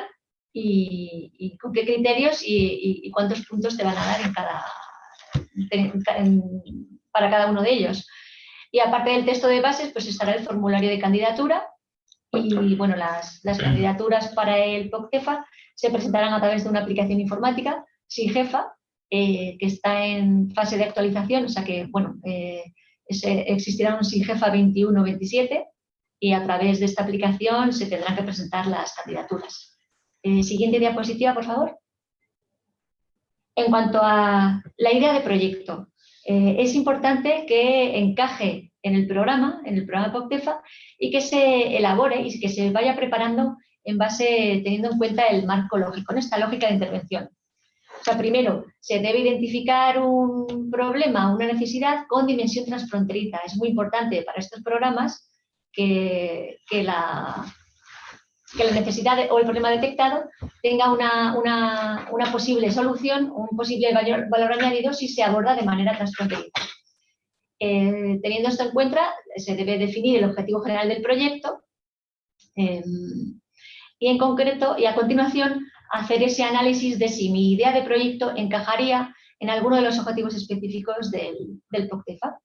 y, con qué criterios y, cuántos puntos te van a dar para cada uno de ellos. Y aparte del texto de bases, pues estará el formulario de candidatura y bueno, las, las candidaturas para el POCTEFA se presentarán a través de una aplicación informática, SIGEFA, eh, que está en fase de actualización, o sea que, bueno, eh, existirá un SIGEFA 21-27 y a través de esta aplicación se tendrán que presentar las candidaturas. Eh, siguiente diapositiva, por favor. En cuanto a la idea de proyecto, es importante que encaje en el programa, en el programa POCTEFA, y que se elabore y que se vaya preparando en base, teniendo en cuenta el marco lógico, en esta lógica de intervención. O sea, primero, se debe identificar un problema, una necesidad con dimensión transfronteriza. Es muy importante para estos programas que, la, que la necesidad o el problema detectado tenga una, posible solución, un posible valor, añadido si se aborda de manera transfronteriza. Eh, teniendo esto en cuenta, se debe definir el objetivo general del proyecto eh, y en concreto, y a continuación, hacer ese análisis de si mi idea de proyecto encajaría en alguno de los objetivos específicos del, del POCTEFA.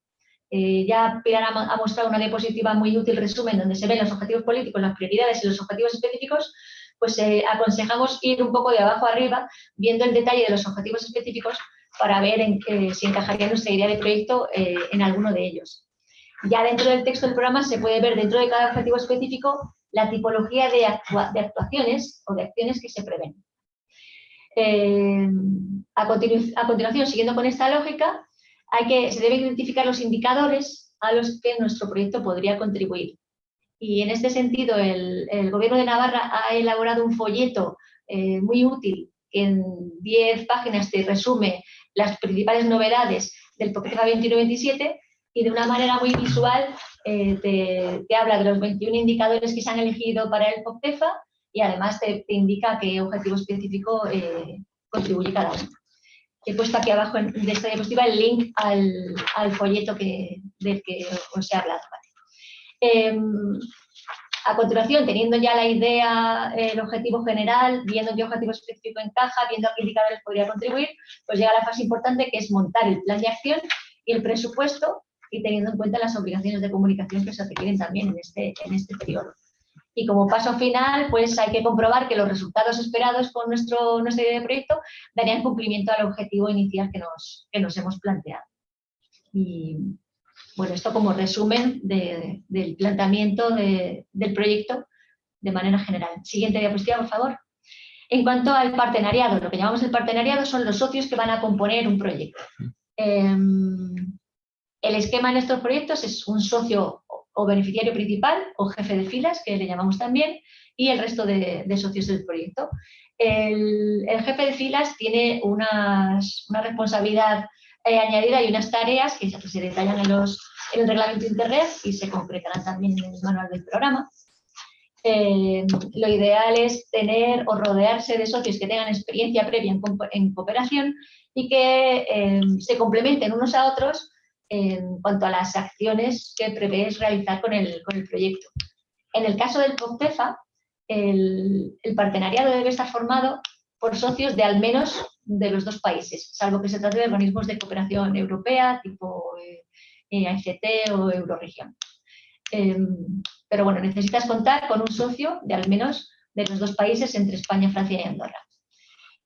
Eh, ya Pilar ha, mostrado una diapositiva muy útil resumen donde se ven los objetivos políticos, las prioridades y los objetivos específicos, pues eh, aconsejamos ir un poco de abajo arriba viendo el detalle de los objetivos específicos para ver en, si encajaría nuestra idea de proyecto eh, en alguno de ellos. Ya dentro del texto del programa se puede ver dentro de cada objetivo específico la tipología de, actuaciones o de acciones que se prevén. Eh, a, continuación, siguiendo con esta lógica, hay que, se deben identificar los indicadores a los que nuestro proyecto podría contribuir. Y en este sentido, el, Gobierno de Navarra ha elaborado un folleto eh, muy útil que en 10 páginas te resume las principales novedades del POCTEFA 21-27 y de una manera muy visual eh, te, habla de los 21 indicadores que se han elegido para el POCTEFA y además te, indica qué objetivo específico eh, contribuye cada uno. He puesto aquí abajo de esta diapositiva el link al, folleto que, del que os he hablado. Em, a continuación, teniendo ya la idea, el objetivo general, viendo qué objetivo específico encaja, viendo a qué indicadores podría contribuir, pues llega la fase importante que es montar el plan de acción y el presupuesto y teniendo en cuenta las obligaciones de comunicación que se requieren también en este, en este periodo. Y como paso final, pues hay que comprobar que los resultados esperados con nuestro, nuestra idea de proyecto darían cumplimiento al objetivo inicial que nos, que nos hemos planteado. Y bueno, esto como resumen del planteamiento del proyecto de manera general. Siguiente diapositiva, por favor. En cuanto al partenariado, lo que llamamos el partenariado son los socios que van a componer un proyecto. Em, el esquema en estos proyectos es un socio o beneficiario principal o jefe de filas, que le llamamos también, y el resto de, socios del proyecto. El, jefe de filas tiene una responsabilidad eh, añadida y unas tareas que se detallan en, los, en el reglamento Internet y se concretarán también en el manual del programa. Eh, lo ideal es tener o rodearse de socios que tengan experiencia previa en, cooperación y que eh, se complementen unos a otros en cuanto a las acciones que prevés realizar con el, con el proyecto. En el caso del POCTEFA, el, el, partenariado debe estar formado por socios de al menos de los dos países, salvo que se trate de organismos de cooperación europea, tipo eh ACT o Euroregión. Em, pero bueno, necesitas contar con un socio de al menos de los dos países entre España, Francia y Andorra.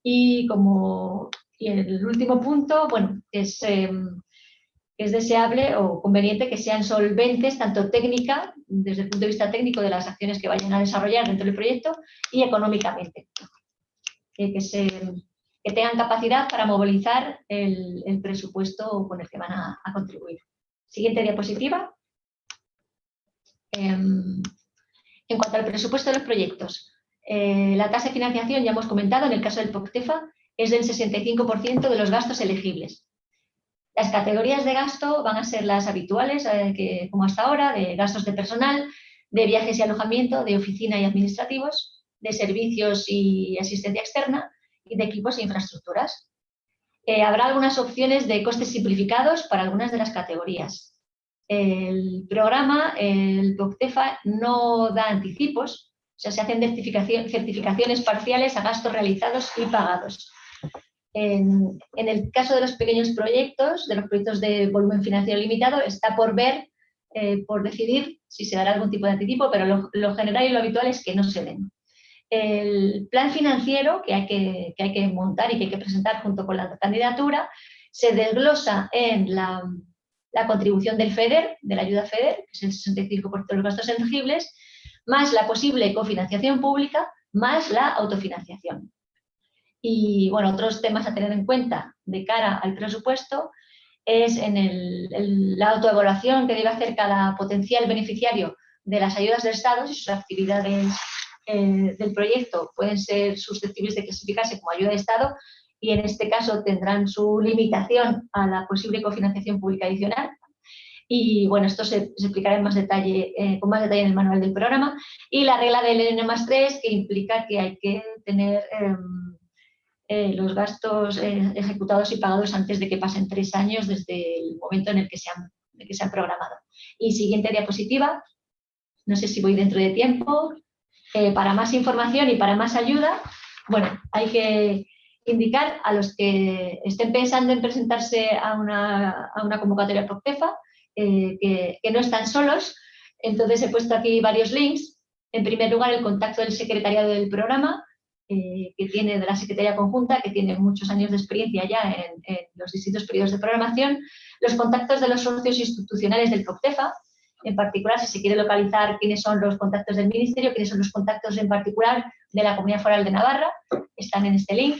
Y como y el último punto, bueno, es em, es deseable o conveniente que sean solventes tanto técnica, desde el punto de vista técnico de las acciones que vayan a desarrollar dentro del proyecto y económicamente. Que, tengan capacidad para movilizar el, presupuesto con el que van a, contribuir. Siguiente diapositiva. Em, en cuanto al presupuesto de los proyectos, eh, la tasa de financiación, ya hemos comentado, en el caso del POCTEFA, es del 65% de los gastos elegibles. Las categorías de gasto van a ser las habituales, eh, como hasta ahora, de gastos de personal, de viajes y alojamiento, de oficina y administrativos, de servicios y asistencia externa y de equipos e infraestructuras. Eh, habrá algunas opciones de costes simplificados para algunas de las categorías. El programa, el POCTEFA, no da anticipos, o sea, se hacen certificaciones parciales a gastos realizados y pagados. En, el caso de los pequeños proyectos, de los proyectos de volumen financiero limitado, está por ver, eh, por decidir si se dará algún tipo de anticipo, pero lo, general y lo habitual es que no se den. El plan financiero que hay que, montar y que hay que presentar junto con la candidatura se desglosa en la, la contribución del FEDER, de la ayuda FEDER, que es el 65% de los gastos elegibles, más la posible cofinanciación pública, más la autofinanciación. Y bueno, otros temas a tener en cuenta de cara al presupuesto es en la autoevaluación que debe hacer cada potencial beneficiario de las ayudas del Estado, si sus actividades eh, del proyecto pueden ser susceptibles de clasificarse como ayuda de Estado y en este caso tendrán su limitación a la posible cofinanciación pública adicional. Y bueno, esto se, explicará en más detalle, eh, con más detalle en el manual del programa. Y la regla del N más 3, que implica que hay que tener em, eh, los gastos eh, ejecutados y pagados antes de que pasen tres años desde el momento en el que se han, que se han programado. Y siguiente diapositiva, no sé si voy dentro de tiempo, eh, para más información y para más ayuda, bueno, hay que indicar a los que estén pensando en presentarse a una, a una convocatoria PROCTEFA que, que no están solos, entonces he puesto aquí varios links. En primer lugar, el contacto del secretariado del programa, eh, que tiene de la Secretaría Conjunta, que tiene muchos años de experiencia ya en, los distintos periodos de programación, los contactos de los socios institucionales del COPTEFA, en particular si se quiere localizar quiénes son los contactos del Ministerio, quiénes son los contactos en particular de la Comunidad Foral de Navarra, están en este link.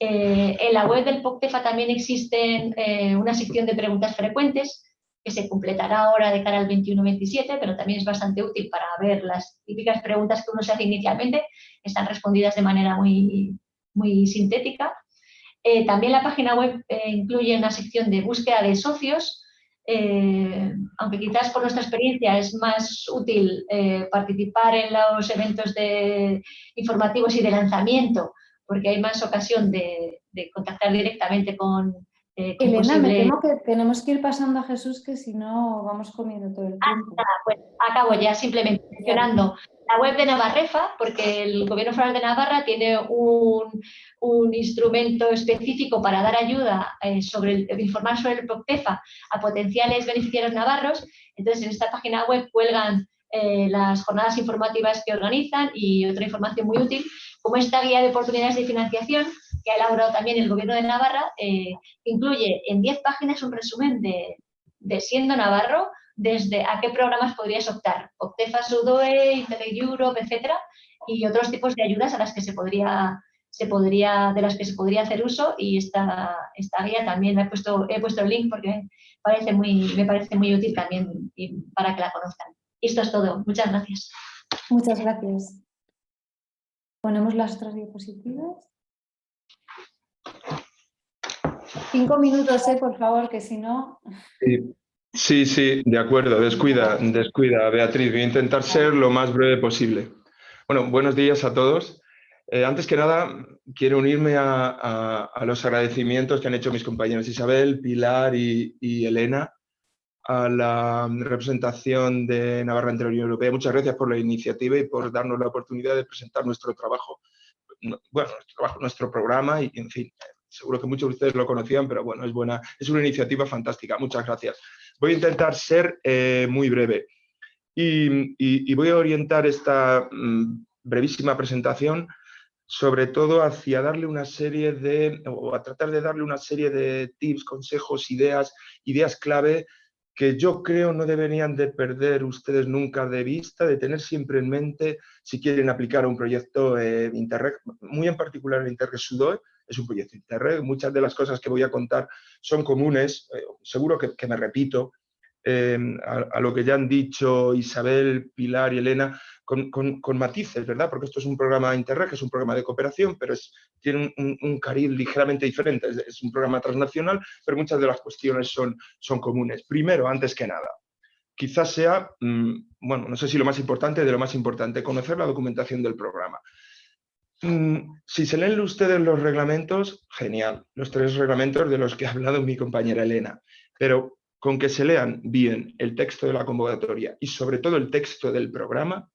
Eh, en la web del POCTEFA también existe eh, una sección de preguntas frecuentes que se completará ahora de cara al 21-27, pero también es bastante útil para ver las típicas preguntas que uno se hace inicialmente, están respondidas de manera muy, muy sintética. Eh, también la página web eh, incluye una sección de búsqueda de socios, eh, aunque quizás por nuestra experiencia es más útil participar en los eventos de, informativos y de lanzamiento, porque hay más ocasión de, contactar directamente con, Elena, me temo que tenemos que ir pasando a Jesús, que si no vamos comiendo todo el ah, tiempo. Ah, pues acabo ya simplemente mencionando la web de Navarrefa, porque el Gobierno Federal de Navarra tiene un, instrumento específico para dar ayuda eh, sobre el, informar sobre el POCTEFA a potenciales beneficiarios navarros. Entonces, en esta página web cuelgan eh, las jornadas informativas que organizan y otra información muy útil, como esta guía de oportunidades de financiación que ha elaborado también el Gobierno de Navarra, eh, incluye en 10 páginas un resumen de, siendo navarro, desde a qué programas podrías optar, Optefa, Sudoe, Interreg Europe, etcétera, y otros tipos de ayudas a las que se podría, se podría, de las que se podría hacer uso y esta, esta guía también he puesto, he puesto el link porque parece muy, me parece muy útil también para que la conozcan. Y esto es todo. Muchas gracias. Muchas gracias. Ponemos las otras diapositivas. Cinco minutos, eh, por favor, que si no... Sí, sí, de acuerdo, descuida, descuida, Beatriz. Voy a intentar ser lo más breve posible. Bueno, buenos días a todos. Eh, antes que nada, quiero unirme a, los agradecimientos que han hecho mis compañeros Isabel, Pilar y, Elena a la representación de Navarra ante la Unión Europea. Muchas gracias por la iniciativa y por darnos la oportunidad de presentar nuestro trabajo, bueno, nuestro, nuestro programa y, en fin, seguro que muchos de ustedes lo conocían, pero bueno, es buena, es una iniciativa fantástica. Muchas gracias. Voy a intentar ser eh, muy breve y, voy a orientar esta mm, brevísima presentación sobre todo hacia darle una serie de, o a tratar de darle una serie de tips, consejos, ideas, ideas clave que yo creo no deberían de perder ustedes nunca de vista, de tener siempre en mente si quieren aplicar un proyecto eh, Interreg, muy en particular el Interreg Sudoe, es un proyecto Interreg, muchas de las cosas que voy a contar son comunes, eh, seguro que, me repito, eh, a, lo que ya han dicho Isabel, Pilar y Elena, con, matices, ¿verdad? Porque esto es un programa Interreg, es un programa de cooperación, pero tiene un, cariz ligeramente diferente, es, un programa transnacional, pero muchas de las cuestiones son, son comunes. Primero, antes que nada, quizás sea, mm, bueno, no sé si lo más importante de lo más importante, conocer la documentación del programa. Mm, si se leen ustedes los reglamentos, genial, los tres reglamentos de los que ha hablado mi compañera Elena, pero con que se lean bien el texto de la convocatoria y sobre todo el texto del programa,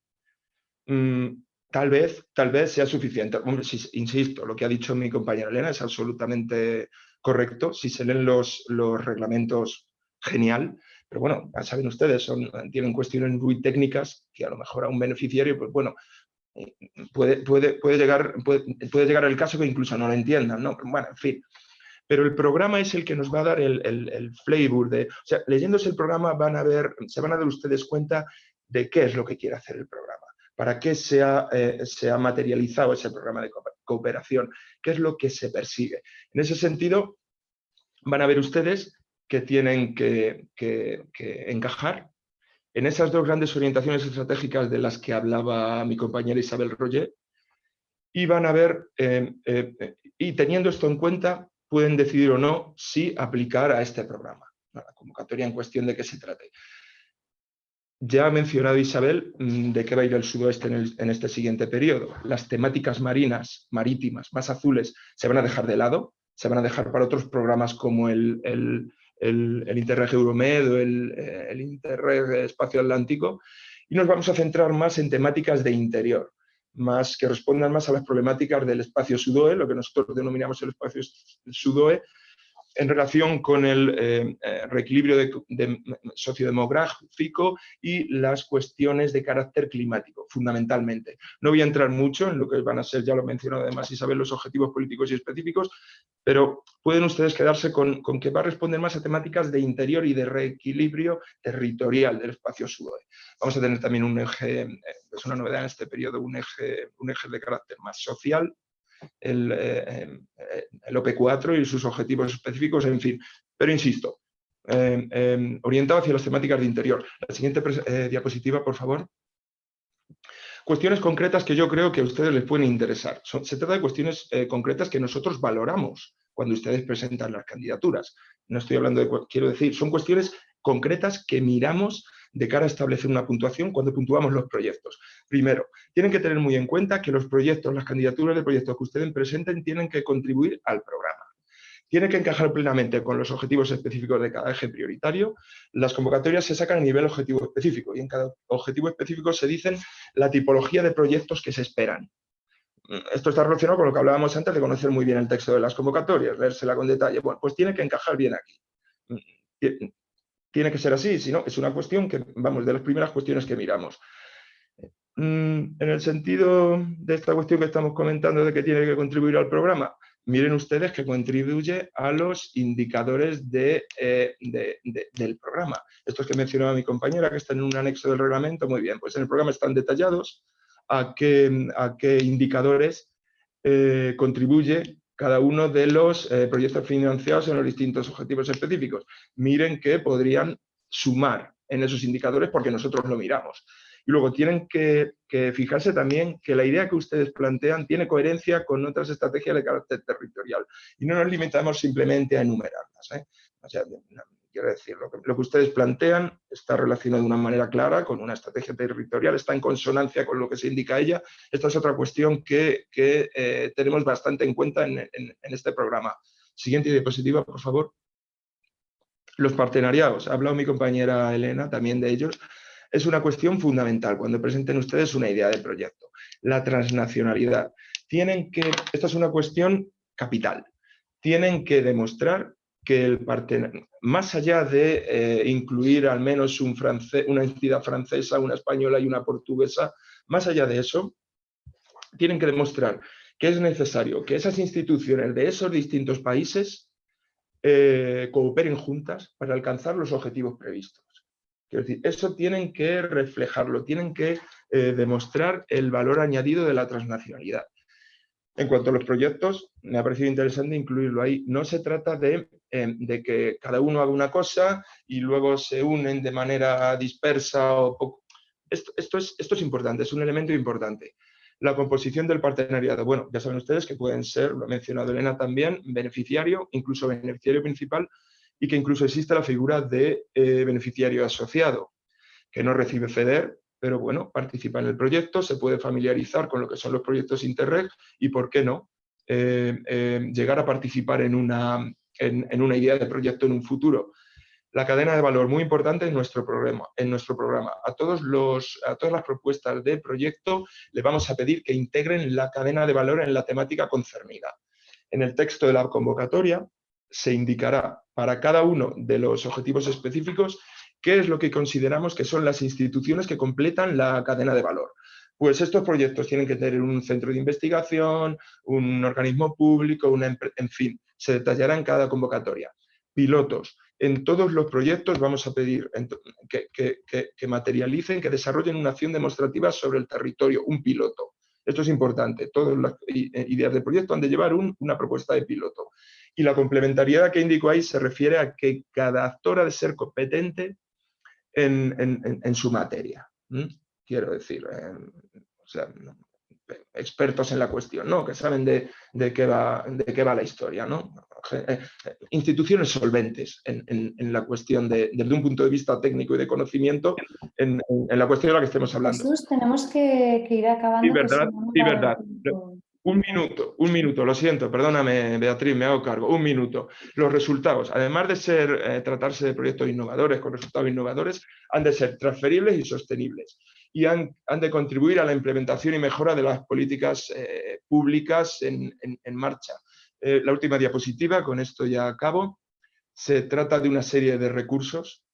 mm, tal vez, tal vez sea suficiente. insisto, lo que ha dicho mi compañera Elena es absolutamente correcto. Si se leen los, los reglamentos, genial. Pero bueno, ya saben ustedes, son, tienen cuestiones muy técnicas que a lo mejor a un beneficiario, pues bueno, puede, puede, puede, llegar, puede, llegar el caso que incluso no lo entiendan, ¿no? Bueno, en fin. Pero el programa es el que nos va a dar el, el, flavor de... O sea, leyéndose el programa van a ver, se van a dar ustedes cuenta de qué es lo que quiere hacer el programa, para qué se ha, eh, se ha materializado ese programa de cooperación, qué es lo que se persigue. En ese sentido, van a ver ustedes que tienen que encajar en esas dos grandes orientaciones estratégicas de las que hablaba mi compañera Isabel Roger, y van a ver, eh, eh, y teniendo esto en cuenta, pueden decidir o no si aplicar a este programa, a la convocatoria en cuestión de qué se trate. Ya ha mencionado Isabel mm, de qué va a ir el sudoeste en, este siguiente periodo. Las temáticas marinas, marítimas, más azules, se van a dejar de lado, se van a dejar para otros programas como el, Interreg Euromed o el, eh, el Interreg Espacio Atlántico, y nos vamos a centrar más en temáticas de interior, más que respondan más a las problemáticas del espacio SUDOE, lo que nosotros denominamos el espacio SUDOE, en relación con el eh, eh, reequilibrio de, sociodemográfico y las cuestiones de carácter climático, fundamentalmente. No voy a entrar mucho en lo que van a ser, ya lo mencionó además Isabel, los objetivos políticos y específicos, pero pueden ustedes quedarse con, que va a responder más a temáticas de interior y de reequilibrio territorial del espacio SUDOE. Vamos a tener también un eje, eh, es una novedad en este periodo, un eje de carácter más social, el, eh, el, OP4 y sus objetivos específicos, en fin. Pero insisto, eh, eh, orientado hacia las temáticas de interior. La siguiente diapositiva, por favor. Cuestiones concretas que yo creo que a ustedes les pueden interesar. se trata de cuestiones concretas que nosotros valoramos cuando ustedes presentan las candidaturas. No estoy hablando de, quiero decir, son cuestiones concretas que miramos de cara a establecer una puntuación cuando puntuamos los proyectos. Primero, tienen que tener muy en cuenta que los proyectos, las candidaturas de proyectos que ustedes presenten tienen que contribuir al programa. Tiene que encajar plenamente con los objetivos específicos de cada eje prioritario. Las convocatorias se sacan a nivel objetivo específico y en cada objetivo específico se dicen la tipología de proyectos que se esperan. Esto está relacionado con lo que hablábamos antes de conocer muy bien el texto de las convocatorias, leérsela con detalle. Bueno, pues tiene que encajar bien aquí tiene que ser así, si no, es una cuestión que, vamos, de las primeras cuestiones que miramos. Mm, en el sentido de esta cuestión que estamos comentando de que tiene que contribuir al programa, miren ustedes que contribuye a los indicadores eh, del programa. Estos que mencionaba mi compañera, que están en un anexo del reglamento, muy bien, pues en el programa están detallados a qué, a qué indicadores eh, contribuye cada uno de los eh, proyectos financiados en los distintos objetivos específicos. Miren que podrían sumar en esos indicadores porque nosotros lo miramos. Y luego tienen que, fijarse también que la idea que ustedes plantean tiene coherencia con otras estrategias de carácter territorial. Y no nos limitamos simplemente a enumerarlas. ¿eh? Quiero decir, lo que, ustedes plantean está relacionado de una manera clara con una estrategia territorial, está en consonancia con lo que se indica ella. Esta es otra cuestión que, eh, tenemos bastante en cuenta en, este programa. Siguiente diapositiva, por favor. Los partenariados. Ha hablado mi compañera Elena también de ellos. Es una cuestión fundamental cuando presenten ustedes una idea de proyecto. La transnacionalidad. Tienen que, esta es una cuestión capital. Tienen que demostrar que el más allá de eh, incluir al menos un una entidad francesa, una española y una portuguesa, más allá de eso, tienen que demostrar que es necesario que esas instituciones de esos distintos países eh, cooperen juntas para alcanzar los objetivos previstos. Quiero decir, eso tienen que reflejarlo, tienen que eh, demostrar el valor añadido de la transnacionalidad. En cuanto a los proyectos, me ha parecido interesante incluirlo ahí. No se trata em, de, que cada uno haga una cosa y luego se unen de manera dispersa o poco. Esto, es, esto es importante, es un elemento importante. La composición del partenariado. Bueno, ya saben ustedes que pueden ser, lo ha mencionado Elena también, beneficiario, incluso beneficiario principal, y que incluso existe la figura de eh, beneficiario asociado, que no recibe FEDER, pero bueno, participa en el proyecto, se puede familiarizar con lo que son los proyectos Interreg y, ¿por qué no?, eh, eh, llegar a participar en una, en, una idea de proyecto en un futuro. La cadena de valor, muy importante en nuestro programa. En nuestro programa. A, todos los, a todas las propuestas de proyecto le vamos a pedir que integren la cadena de valor en la temática concernida. En el texto de la convocatoria se indicará para cada uno de los objetivos específicos ¿Qué es lo que consideramos que son las instituciones que completan la cadena de valor? Pues estos proyectos tienen que tener un centro de investigación, un organismo público, una en fin, se detallará en cada convocatoria. Pilotos. En todos los proyectos vamos a pedir que, materialicen, que desarrollen una acción demostrativa sobre el territorio, un piloto. Esto es importante. Todas las eh, ideas de proyecto han de llevar una propuesta de piloto. Y la complementariedad que indico ahí se refiere a que cada actor ha de ser competente en, su materia. Quiero decir, expertos en la cuestión, ¿no? que saben de, qué va, de qué va la historia. ¿no? Eh, instituciones solventes en, la cuestión de, desde un punto de vista técnico y de conocimiento en, la cuestión de la que estemos hablando. Jesús, tenemos que, ir acabando. Sí, verdad, sí, verdad. Un minuto, un minuto, lo siento, perdóname Beatriz, me hago cargo, un minuto. Los resultados, además de ser, eh, tratarse de proyectos innovadores con resultados innovadores, han de ser transferibles y sostenibles y han, de contribuir a la implementación y mejora de las políticas eh, públicas en, marcha. Eh, la última diapositiva, con esto ya acabo, se trata de una serie de recursos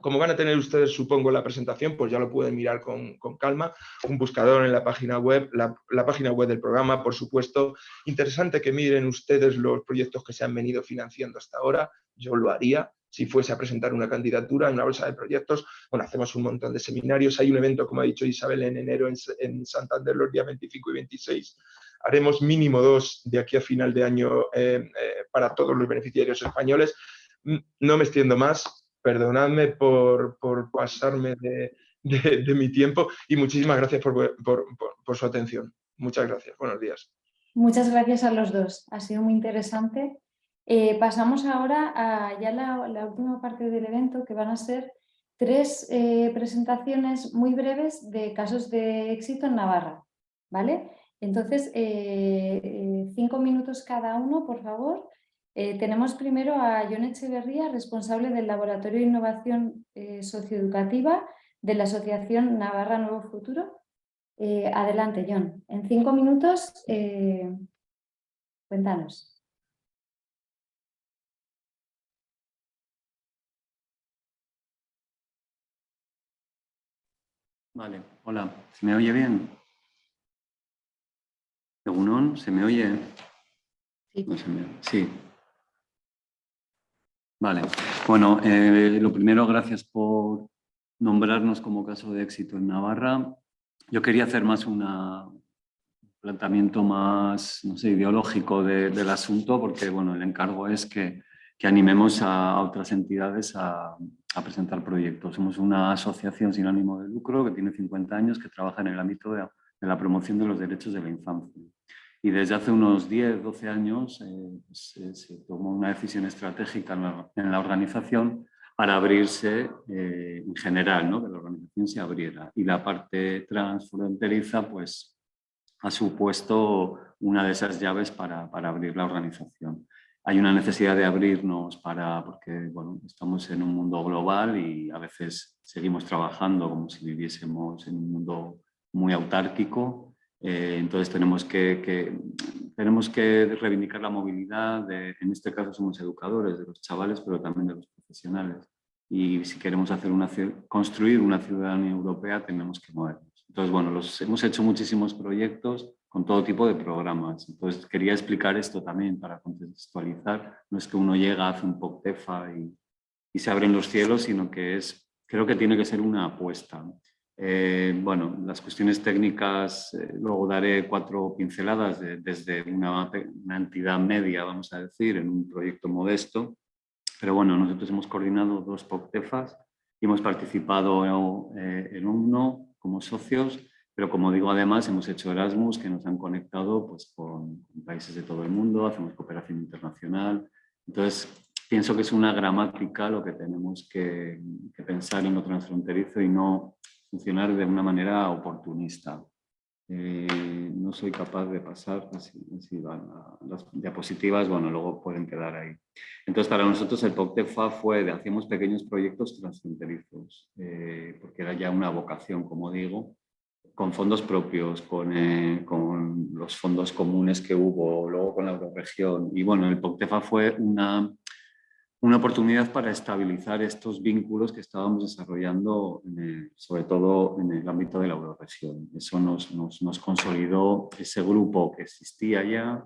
como van a tener ustedes, supongo, la presentación, pues ya lo pueden mirar con, calma. Un buscador en la página web, la, página web del programa, por supuesto. Interesante que miren ustedes los proyectos que se han venido financiando hasta ahora. Yo lo haría si fuese a presentar una candidatura en una bolsa de proyectos. Bueno, hacemos un montón de seminarios. Hay un evento, como ha dicho Isabel, en enero en, Santander los días 25 y 26. Haremos mínimo dos de aquí a final de año eh, eh, para todos los beneficiarios españoles. Mm, no me extiendo más perdonadme por, pasarme de, mi tiempo y muchísimas gracias por, su atención. Muchas gracias. Buenos días. Muchas gracias a los dos, ha sido muy interesante. Eh, pasamos ahora a ya la, última parte del evento, que van a ser tres eh, presentaciones muy breves de casos de éxito en Navarra. ¿vale? Entonces, eh, cinco minutos cada uno, por favor. Tenemos primero a John Echeverría, responsable del Laboratorio de Innovación Socioeducativa de la Asociación Navarra Nuevo Futuro. Eh, adelante, John. En cinco minutos, eh, cuéntanos. Vale, hola. ¿Se me oye bien? ¿Egunon? ¿Se me oye? Sí. sí. Vale. Bueno, eh, lo primero, gracias por nombrarnos como caso de éxito en Navarra. Yo quería hacer más un planteamiento más no sé, ideológico del asunto porque bueno, el encargo es que, que animemos a, otras entidades a, presentar proyectos. Somos una asociación sin ánimo de lucro que tiene 50 años que trabaja en el ámbito de la promoción de los derechos de la infancia. Y desde hace unos 10, 12 años eh, se, se, tomó una decisión estratégica en la, en la organización para abrirse eh, en general, ¿no? que la organización se abriera. Y la parte transfronteriza pues, ha supuesto una de esas llaves para, para, abrir la organización. Hay una necesidad de abrirnos para, porque bueno, estamos en un mundo global y a veces seguimos trabajando como si viviésemos en un mundo muy autárquico. Eh, entonces tenemos que, que, tenemos que reivindicar la movilidad, de, en este caso somos educadores de los chavales, pero también de los profesionales. Y si queremos hacer una, construir una ciudadanía europea, tenemos que movernos. Entonces, bueno, los, hemos hecho muchísimos proyectos con todo tipo de programas. Entonces, quería explicar esto también para contextualizar. No es que uno llega, hace un POCTEFA y, y se abren los cielos, sino que es, creo que tiene que ser una apuesta. Eh, bueno, las cuestiones técnicas, eh, luego daré cuatro pinceladas desde una, una, entidad media, vamos a decir, en un proyecto modesto. Pero bueno, nosotros hemos coordinado dos POCTEFAS y hemos participado eh, en uno como socios, pero como digo, además hemos hecho Erasmus que nos han conectado pues, con, con países de todo el mundo, hacemos cooperación internacional. Entonces, pienso que es una gramática lo que tenemos que, que pensar en lo transfronterizo y no funcionar de una manera oportunista. Eh, no soy capaz de pasar, así, las diapositivas, bueno, luego pueden quedar ahí. Entonces, para nosotros el POCTEFA fue de hacíamos pequeños proyectos transfronterizos, eh, porque era ya una vocación, como digo, con fondos propios, con, eh, con los fondos comunes que hubo, luego con la Euroregión. Y bueno, el POCTEFA fue una una oportunidad para estabilizar estos vínculos que estábamos desarrollando, sobre todo en el ámbito de la euroregión. Eso nos, nos, nos, consolidó ese grupo que existía ya,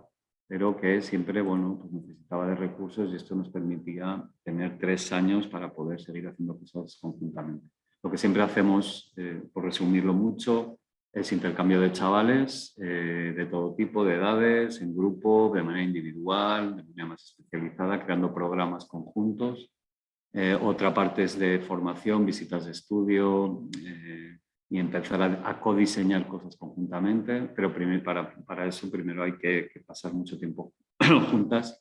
pero que siempre bueno, pues necesitaba de recursos y esto nos permitía tener tres años para poder seguir haciendo cosas conjuntamente. Lo que siempre hacemos, eh, por resumirlo mucho, es intercambio de chavales eh, de todo tipo, de edades, en grupo, de manera individual, de manera más especializada, creando programas conjuntos. Eh, otra parte es de formación, visitas de estudio eh, y empezar a, a, codiseñar cosas conjuntamente, pero primero, para, para eso primero hay que, que, pasar mucho tiempo <clears throat> juntas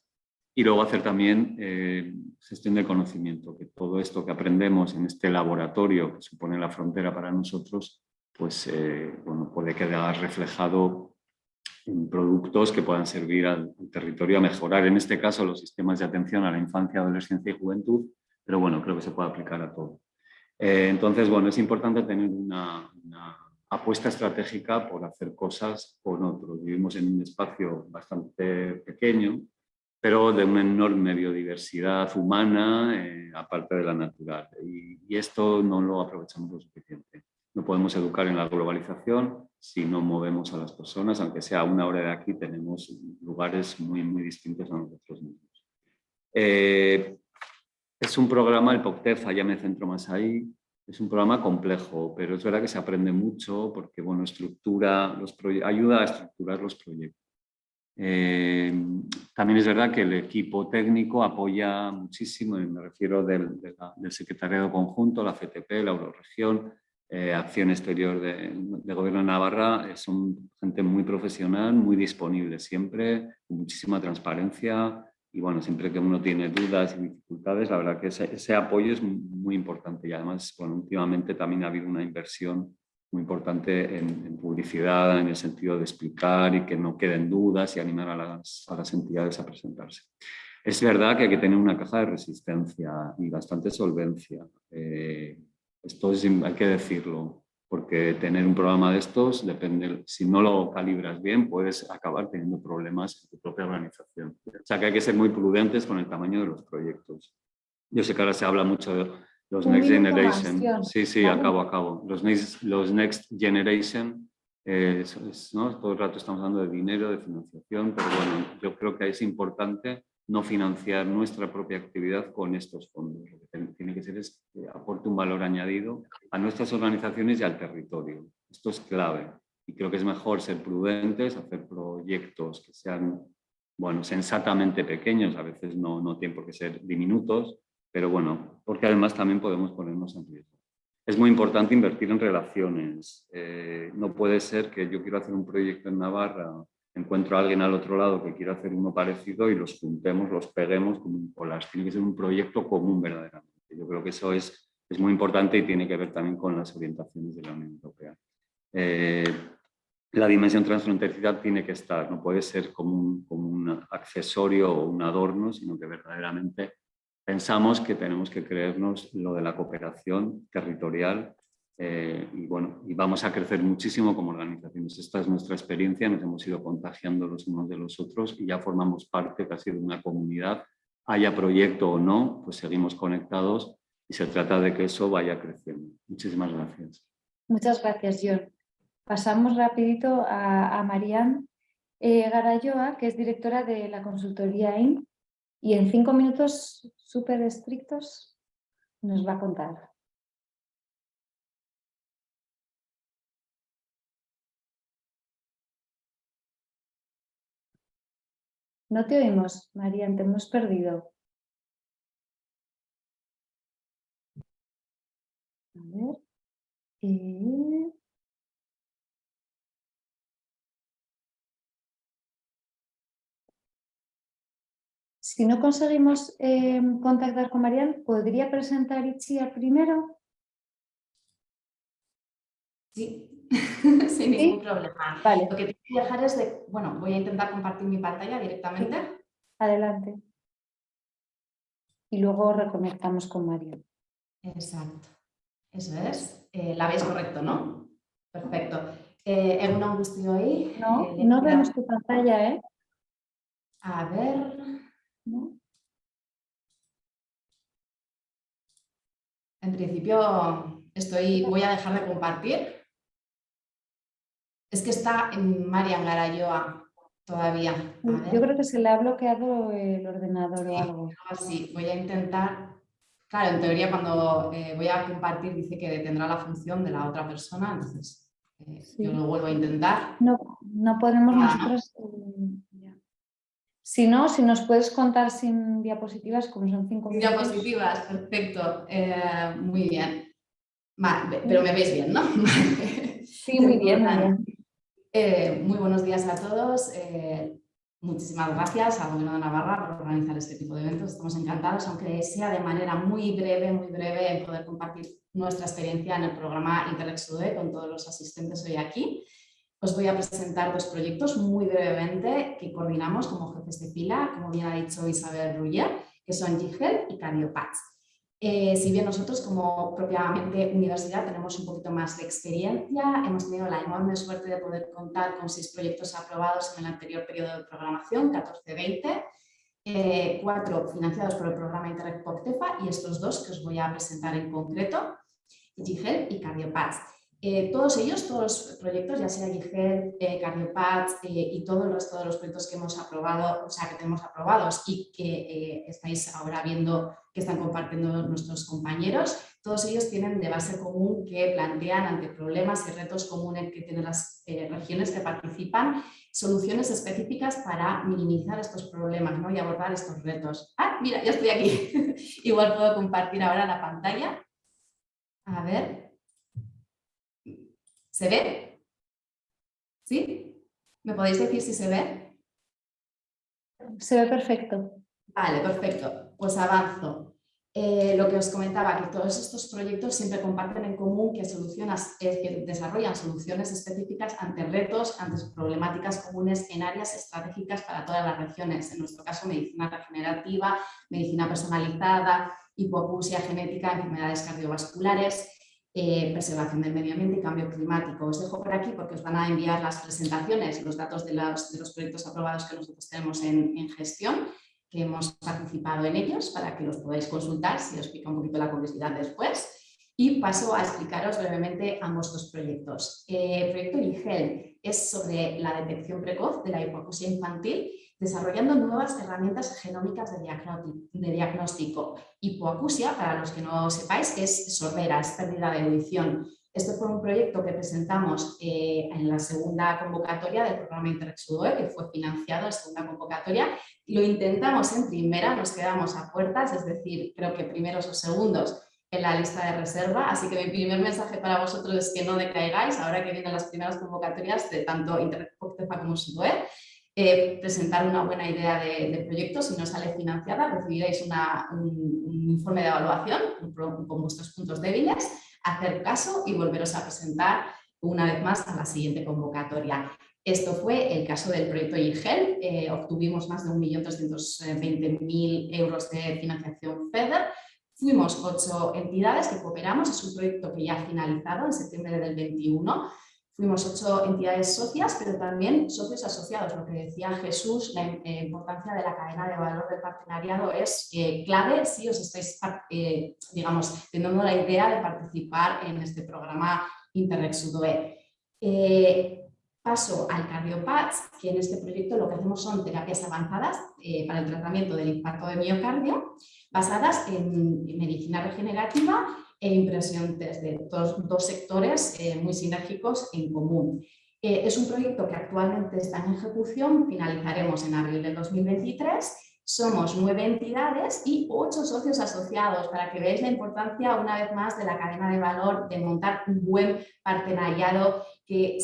y luego hacer también gestión de conocimiento, que todo esto que aprendemos en este laboratorio que supone la frontera para nosotros pues eh, bueno, puede quedar reflejado en productos que puedan servir al, territorio a mejorar, en este caso, los sistemas de atención a la infancia, adolescencia y juventud, pero bueno, creo que se puede aplicar a todo. Eh, entonces, bueno, es importante tener una, apuesta estratégica por hacer cosas con otros. Vivimos en un espacio bastante pequeño, pero de una enorme biodiversidad humana, eh, aparte de la natural. Y, y esto no lo aprovechamos lo suficiente. No podemos educar en la globalización si no movemos a las personas, aunque sea una hora de aquí, tenemos lugares muy, muy distintos a nosotros mismos. Eh, es un programa, el POCTEFA, ya me centro más ahí, es un programa complejo, pero es verdad que se aprende mucho porque bueno, estructura los ayuda a estructurar los proyectos. Eh, también es verdad que el equipo técnico apoya muchísimo, me refiero del, del secretariado conjunto, la CTP, la Euroregión, eh, Acción Exterior de, de, Gobierno de Navarra eh, son gente muy profesional, muy disponible siempre, con muchísima transparencia y bueno, siempre que uno tiene dudas y dificultades, la verdad que ese, ese apoyo es muy importante y además, bueno, últimamente también ha habido una inversión muy importante en, publicidad, en el sentido de explicar y que no queden dudas y animar a las, a las entidades a presentarse. Es verdad que hay que tener una caja de resistencia y bastante solvencia. Eh, esto hay que decirlo, porque tener un programa de estos, depende, si no lo calibras bien, puedes acabar teniendo problemas en tu propia organización. O sea que hay que ser muy prudentes con el tamaño de los proyectos. Yo sé que ahora se habla mucho de los Next Generation. Sí, sí, acabo, acabo. Los Next, los next Generation, eh, ¿no? todo el rato estamos hablando de dinero, de financiación, pero bueno, yo creo que es importante no financiar nuestra propia actividad con estos fondos. Lo que tiene que ser es que aporte un valor añadido a nuestras organizaciones y al territorio. Esto es clave y creo que es mejor ser prudentes, hacer proyectos que sean bueno, sensatamente pequeños, a veces no, no tienen por qué ser diminutos, pero bueno, porque además también podemos ponernos en riesgo. Es muy importante invertir en relaciones. Eh, no puede ser que yo quiero hacer un proyecto en Navarra, encuentro a alguien al otro lado que quiera hacer uno parecido y los juntemos, los peguemos un collage. Tiene que ser un proyecto común verdaderamente. Yo creo que eso es, es muy importante y tiene que ver también con las orientaciones de la Unión Europea. Eh, la dimensión transfronteriza tiene que estar, no puede ser como un, como un accesorio o un adorno, sino que verdaderamente pensamos que tenemos que creernos lo de la cooperación territorial eh, y, bueno, y vamos a crecer muchísimo como organizaciones. Esta es nuestra experiencia, nos hemos ido contagiando los unos de los otros y ya formamos parte casi de una comunidad. Haya proyecto o no, pues seguimos conectados y se trata de que eso vaya creciendo. Muchísimas gracias. Muchas gracias, John. Pasamos rapidito a, a Marian eh, Garayoa, que es directora de la consultoría IN, y en cinco minutos súper estrictos nos va a contar. No te oímos, María, te hemos perdido. A ver. Si no conseguimos eh, contactar con Marian, ¿podría presentar Ichia primero? Sí, <laughs> sin ningún problema. Vale. Lo que tengo que dejar es de, bueno, voy a intentar compartir mi pantalla directamente. Adelante. Y luego reconectamos con Marian. Exacto. Eso es. Eh, la veis correcto, ¿no? Perfecto. Eh, ¿En una angustia ahí? No, no vemos tu pantalla, ¿eh? A ver... En principio estoy, voy a dejar de compartir. Es que está en Marian Garayoa todavía. Yo creo que se le ha bloqueado el ordenador o algo. Sí, voy a intentar. Claro, en teoría cuando eh, voy a compartir dice que detendrá la función de la otra persona, entonces eh, yo lo vuelvo a intentar. No, no podemos nosotros... Eh, si no, si nos puedes contar sin diapositivas, como son cinco minutos. Diapositivas, perfecto. Eh, muy bien. pero me veis bien, ¿no? <laughs> sí, muy bien. Eh, muy buenos días a todos. Eh, muchísimas gracias al Gobierno de Navarra por organizar este tipo de eventos. Estamos encantados, aunque sea de manera muy breve, muy breve, en poder compartir nuestra experiencia en el programa Interrex con todos los asistentes hoy aquí. Os voy a presentar dos proyectos muy brevemente que coordinamos como jefes de fila, como bien ha dicho Isabel Ruller, que son GIGEL y Cardiopats. Eh, si bien nosotros como propiamente universidad tenemos un poquito más de experiencia, hemos tenido la enorme suerte de poder contar con seis proyectos aprobados en el anterior periodo de programación, 14-20, eh, cuatro financiados por el programa Interreg POCTEFA y estos dos que os voy a presentar en concreto, GIGEL y Cardiopats. Eh, todos ellos, todos los proyectos, ya sea GIGED, eh, eh, y todos los, todos los proyectos que hemos aprobado, o sea, que tenemos aprobados y que eh, estáis ahora viendo que están compartiendo nuestros compañeros, todos ellos tienen de base común que plantean ante problemas y retos comunes que tienen las regiones que participan, soluciones específicas para minimizar estos problemas ¿no? y abordar estos retos. Ah, mira, ya estoy aquí. <laughs> Igual puedo compartir ahora la pantalla. A ver, ¿Se ve? ¿Sí? ¿Me podéis decir si se ve? Se ve perfecto. Vale, perfecto. Pues avanzo. Eh, lo que os comentaba, que todos estos proyectos siempre comparten en común que, solucionas, que desarrollan soluciones específicas ante retos, ante problemáticas comunes en áreas estratégicas para todas las regiones. En nuestro caso, medicina regenerativa, medicina personalizada, hipoacusia genética, enfermedades cardiovasculares, eh, preservación del medio ambiente y cambio climático. Os dejo por aquí porque os van a enviar las presentaciones, los datos de los, de los proyectos aprobados que nosotros tenemos en, en gestión que hemos participado en ellos para que los podáis consultar si os pica un poquito la curiosidad después. Y paso a explicaros brevemente ambos dos proyectos. El proyecto IGEL es sobre la detección precoz de la hipoacusia infantil, desarrollando nuevas herramientas genómicas de diagnóstico. Hipoacusia, para los que no sepáis, es sordera, es pérdida de audición. Este fue un proyecto que presentamos eh, en la segunda convocatoria del programa Interexudoe, que fue financiado en segunda convocatoria. Lo intentamos en primera, nos quedamos a puertas, es decir, creo que primeros o segundos en la lista de reserva, así que mi primer mensaje para vosotros es que no decaigáis, ahora que vienen las primeras convocatorias de tanto Interreg como SUDOE, eh, presentar una buena idea de, proyecto, si no sale financiada recibiréis un, informe de evaluación con vuestros puntos débiles hacer caso y volveros a presentar una vez más a la siguiente convocatoria. Esto fue el caso del proyecto IGEL, eh, obtuvimos más de 1.220.000 euros de financiación FEDER, fuimos ocho entidades que cooperamos, es un proyecto que ya ha finalizado en septiembre del 21, Fuimos ocho entidades socias, pero también socios asociados. Lo que decía Jesús, la eh, importancia de la cadena de valor del partenariado es eh, clave si os estáis, eh, digamos, teniendo la idea de participar en este programa Interreg paso al CardioPads, que en este proyecto lo que hacemos son terapias avanzadas para el tratamiento del infarto de miocardio, basadas en medicina regenerativa e impresión desde dos, dos sectores eh, muy sinérgicos en común. Eh, es un proyecto que actualmente está en ejecución, finalizaremos en abril del 2023, somos nueve entidades y ocho socios asociados para que veáis la importancia una vez más de la cadena de valor, de montar un buen partenariado, que,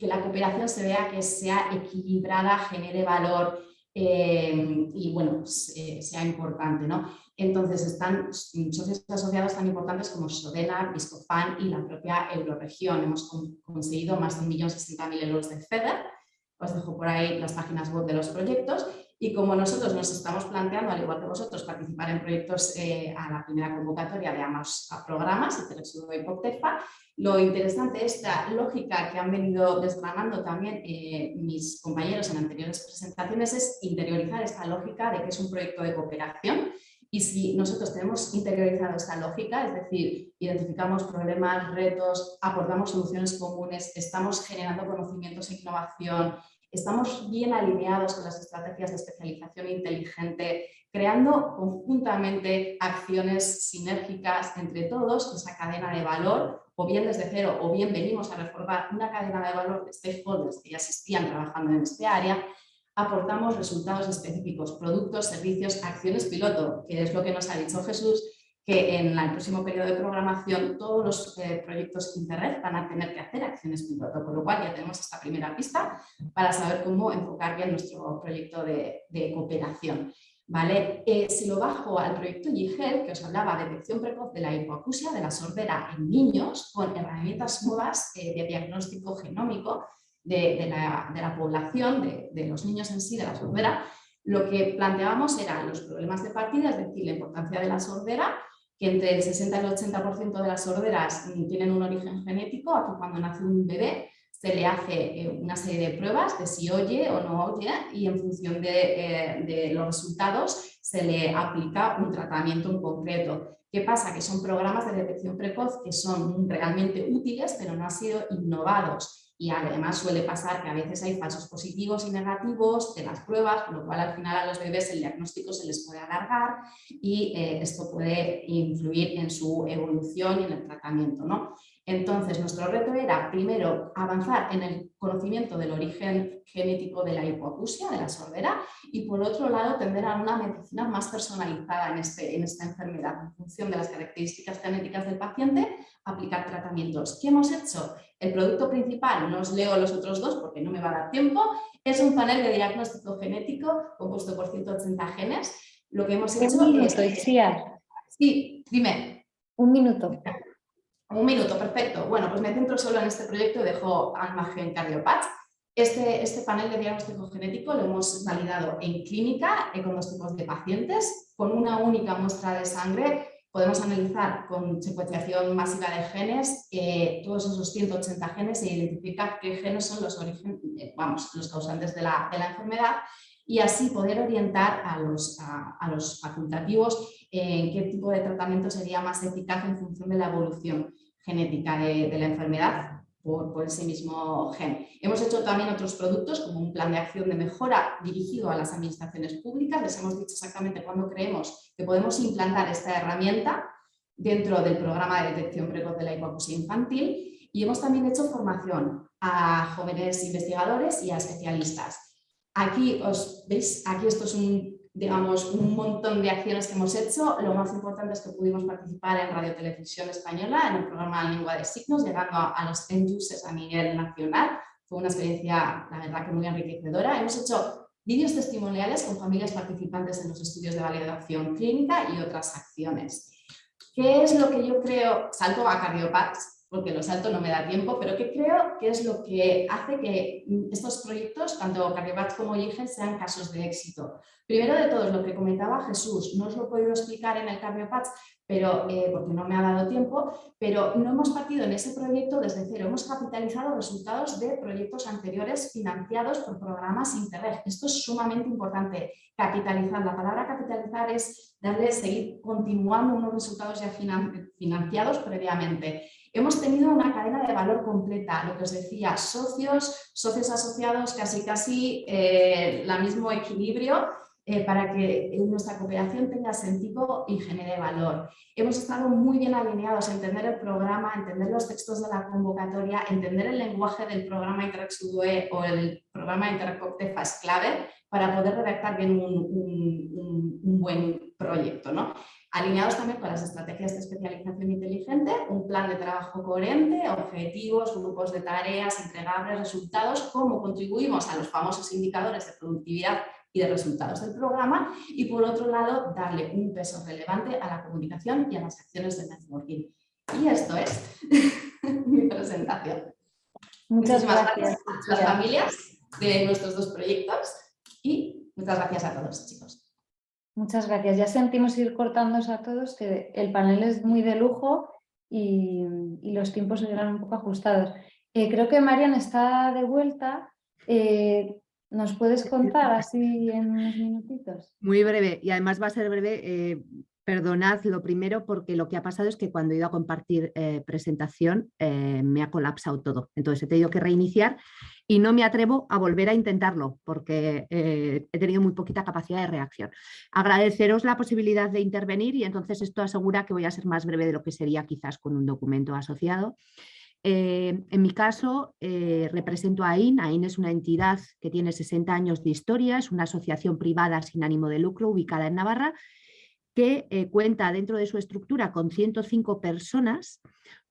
que la cooperación se vea que sea equilibrada, genere valor eh, y bueno, sea importante. ¿no? Entonces están socios asociados tan importantes como Sodena, Viscofan y la propia Euroregión. Hemos conseguido más de 1.060.000 euros de FEDER. Os dejo por ahí las páginas web de los proyectos. Y como nosotros nos estamos planteando, al igual que vosotros, participar en proyectos eh, a la primera convocatoria de ambos programas, Interexudo y POCTEFA, lo interesante es la lógica que han venido desgranando también eh, mis compañeros en anteriores presentaciones es interiorizar esta lógica de que es un proyecto de cooperación y si nosotros tenemos interiorizado esta lógica, es decir, identificamos problemas, retos, aportamos soluciones comunes, estamos generando conocimientos e innovación, estamos bien alineados con las estrategias de especialización inteligente, creando conjuntamente acciones sinérgicas entre todos, esa cadena de valor, o bien desde cero, o bien venimos a reformar una cadena de valor de stakeholders que ya existían trabajando en este área, aportamos resultados específicos, productos, servicios, acciones piloto, que es lo que nos ha dicho Jesús, que en el próximo periodo de programación todos los eh, proyectos Interreg van a tener que hacer acciones piloto, con lo cual ya tenemos esta primera pista para saber cómo enfocar bien nuestro proyecto de, cooperación. ¿Vale? Eh, si lo bajo al proyecto YIGEL, que os hablaba de detección precoz de la hipoacusia, de la sordera en niños, con herramientas nuevas eh, de diagnóstico genómico, de, la, población, de, los niños en sí, de la sordera, lo que planteábamos eran los problemas de partida, es decir, la importancia de la sordera, que entre el 60 y el 80% de las sorderas tienen un origen genético, aquí cuando nace un bebé se le hace eh, una serie de pruebas de si oye o no oye y en función eh, de los resultados se le aplica un tratamiento en concreto. ¿Qué pasa? Que son programas de detección precoz que son realmente útiles pero no han sido innovados y además suele pasar que a veces hay falsos positivos y negativos de las pruebas, con lo cual al final a los bebés el diagnóstico se les puede alargar y eh, esto puede influir en su evolución y en el tratamiento. ¿no? Entonces, nuestro reto era, primero, avanzar en el conocimiento del origen genético de la hipoacusia, de la sordera, y por otro lado, tender a una medicina más personalizada en, este, en esta enfermedad, en función de las características genéticas del paciente, aplicar tratamientos. ¿Qué hemos hecho? El producto principal, no os leo los otros dos porque no me va a dar tiempo, es un panel de diagnóstico genético compuesto por 180 genes. Lo que hemos hecho Un es... minuto, Isia. Sí, dime. Un minuto. Un minuto, perfecto. Bueno, pues me centro solo en este proyecto y dejo al margen Cardiopath. Este, este panel de diagnóstico genético lo hemos validado en clínica con dos tipos de pacientes. Con una única muestra de sangre podemos analizar con secuenciación masiva de genes eh, todos esos 180 genes e identificar qué genes son los, eh, causantes de la, enfermedad y así poder orientar a los, facultativos en qué tipo de tratamiento sería más eficaz en función de la evolución genética de la enfermedad por, ese mismo gen. Hemos hecho también otros productos como un plan de acción de mejora dirigido a las administraciones públicas. Les hemos dicho exactamente cuándo creemos que podemos implantar esta herramienta dentro del programa de detección precoz de la hipoacusia infantil y hemos también hecho formación a jóvenes investigadores y a especialistas. Aquí os veis, aquí esto es un, digamos, un montón de acciones que hemos hecho. Lo más importante es que pudimos participar en Radio Televisión Española en el programa Lengua de Signos, llegando a, a los end users a nivel nacional. Fue una experiencia, la verdad, que muy enriquecedora. Hemos hecho vídeos testimoniales con familias participantes en los estudios de validación clínica y otras acciones. ¿Qué es lo que yo creo? Salto a Cardiopax, porque lo salto no me da tiempo, pero que creo que es lo que hace que estos proyectos, tanto Cardiopax como IGEN, sean casos de éxito. Primero de todo, lo que comentaba Jesús, no os lo he podido explicar en el Cardiopax, pero, eh, porque no me ha dado tiempo, pero no hemos partido en ese proyecto desde cero, hemos capitalizado resultados de proyectos anteriores financiados por programas Interreg. Esto es sumamente importante, capitalizar. La palabra capitalizar es darle, seguir continuando unos resultados ya financiados previamente. Hemos tenido una cadena de valor completa, lo que os decía, socios, socios asociados, casi casi eh, el mismo equilibrio eh, para que nuestra cooperación tenga sentido y genere valor. Hemos estado muy bien alineados a entender el programa, entender los textos de la convocatoria, entender el lenguaje del programa Interreg Sudue o el programa Interreg Coptefa es clave para poder redactar bien un, un buen proyecto. ¿no? alineados también con las estrategias de especialización inteligente, un plan de trabajo coherente, objetivos, grupos de tareas, entregables, resultados, cómo contribuimos a los famosos indicadores de productividad y de resultados del programa y por otro lado darle un peso relevante a la comunicación y a las acciones de networking. Y esto es <laughs> mi presentación. Muchas Muchísimas gracias, gracias a las familias de nuestros dos proyectos y muchas gracias a todos chicos. Muchas gracias. Ya sentimos ir cortándonos a todos que el panel es muy de lujo y, y los tiempos se un poco ajustados. Eh, creo que Marian está de vuelta. Eh, ¿Nos puedes contar así en unos minutitos? Muy breve y además va a ser breve. Eh, perdonad lo primero porque lo que ha pasado es que cuando he ido a compartir eh, presentación eh, me ha colapsado todo. Entonces he tenido que reiniciar y no me atrevo a volver a intentarlo porque eh, he tenido muy poquita capacidad de reacción. Agradeceros la posibilidad de intervenir y entonces esto asegura que voy a ser más breve de lo que sería quizás con un documento asociado. Eh, en mi caso, eh, represento a AIN. AIN es una entidad que tiene 60 años de historia, es una asociación privada sin ánimo de lucro ubicada en Navarra que eh, cuenta dentro de su estructura con 105 personas,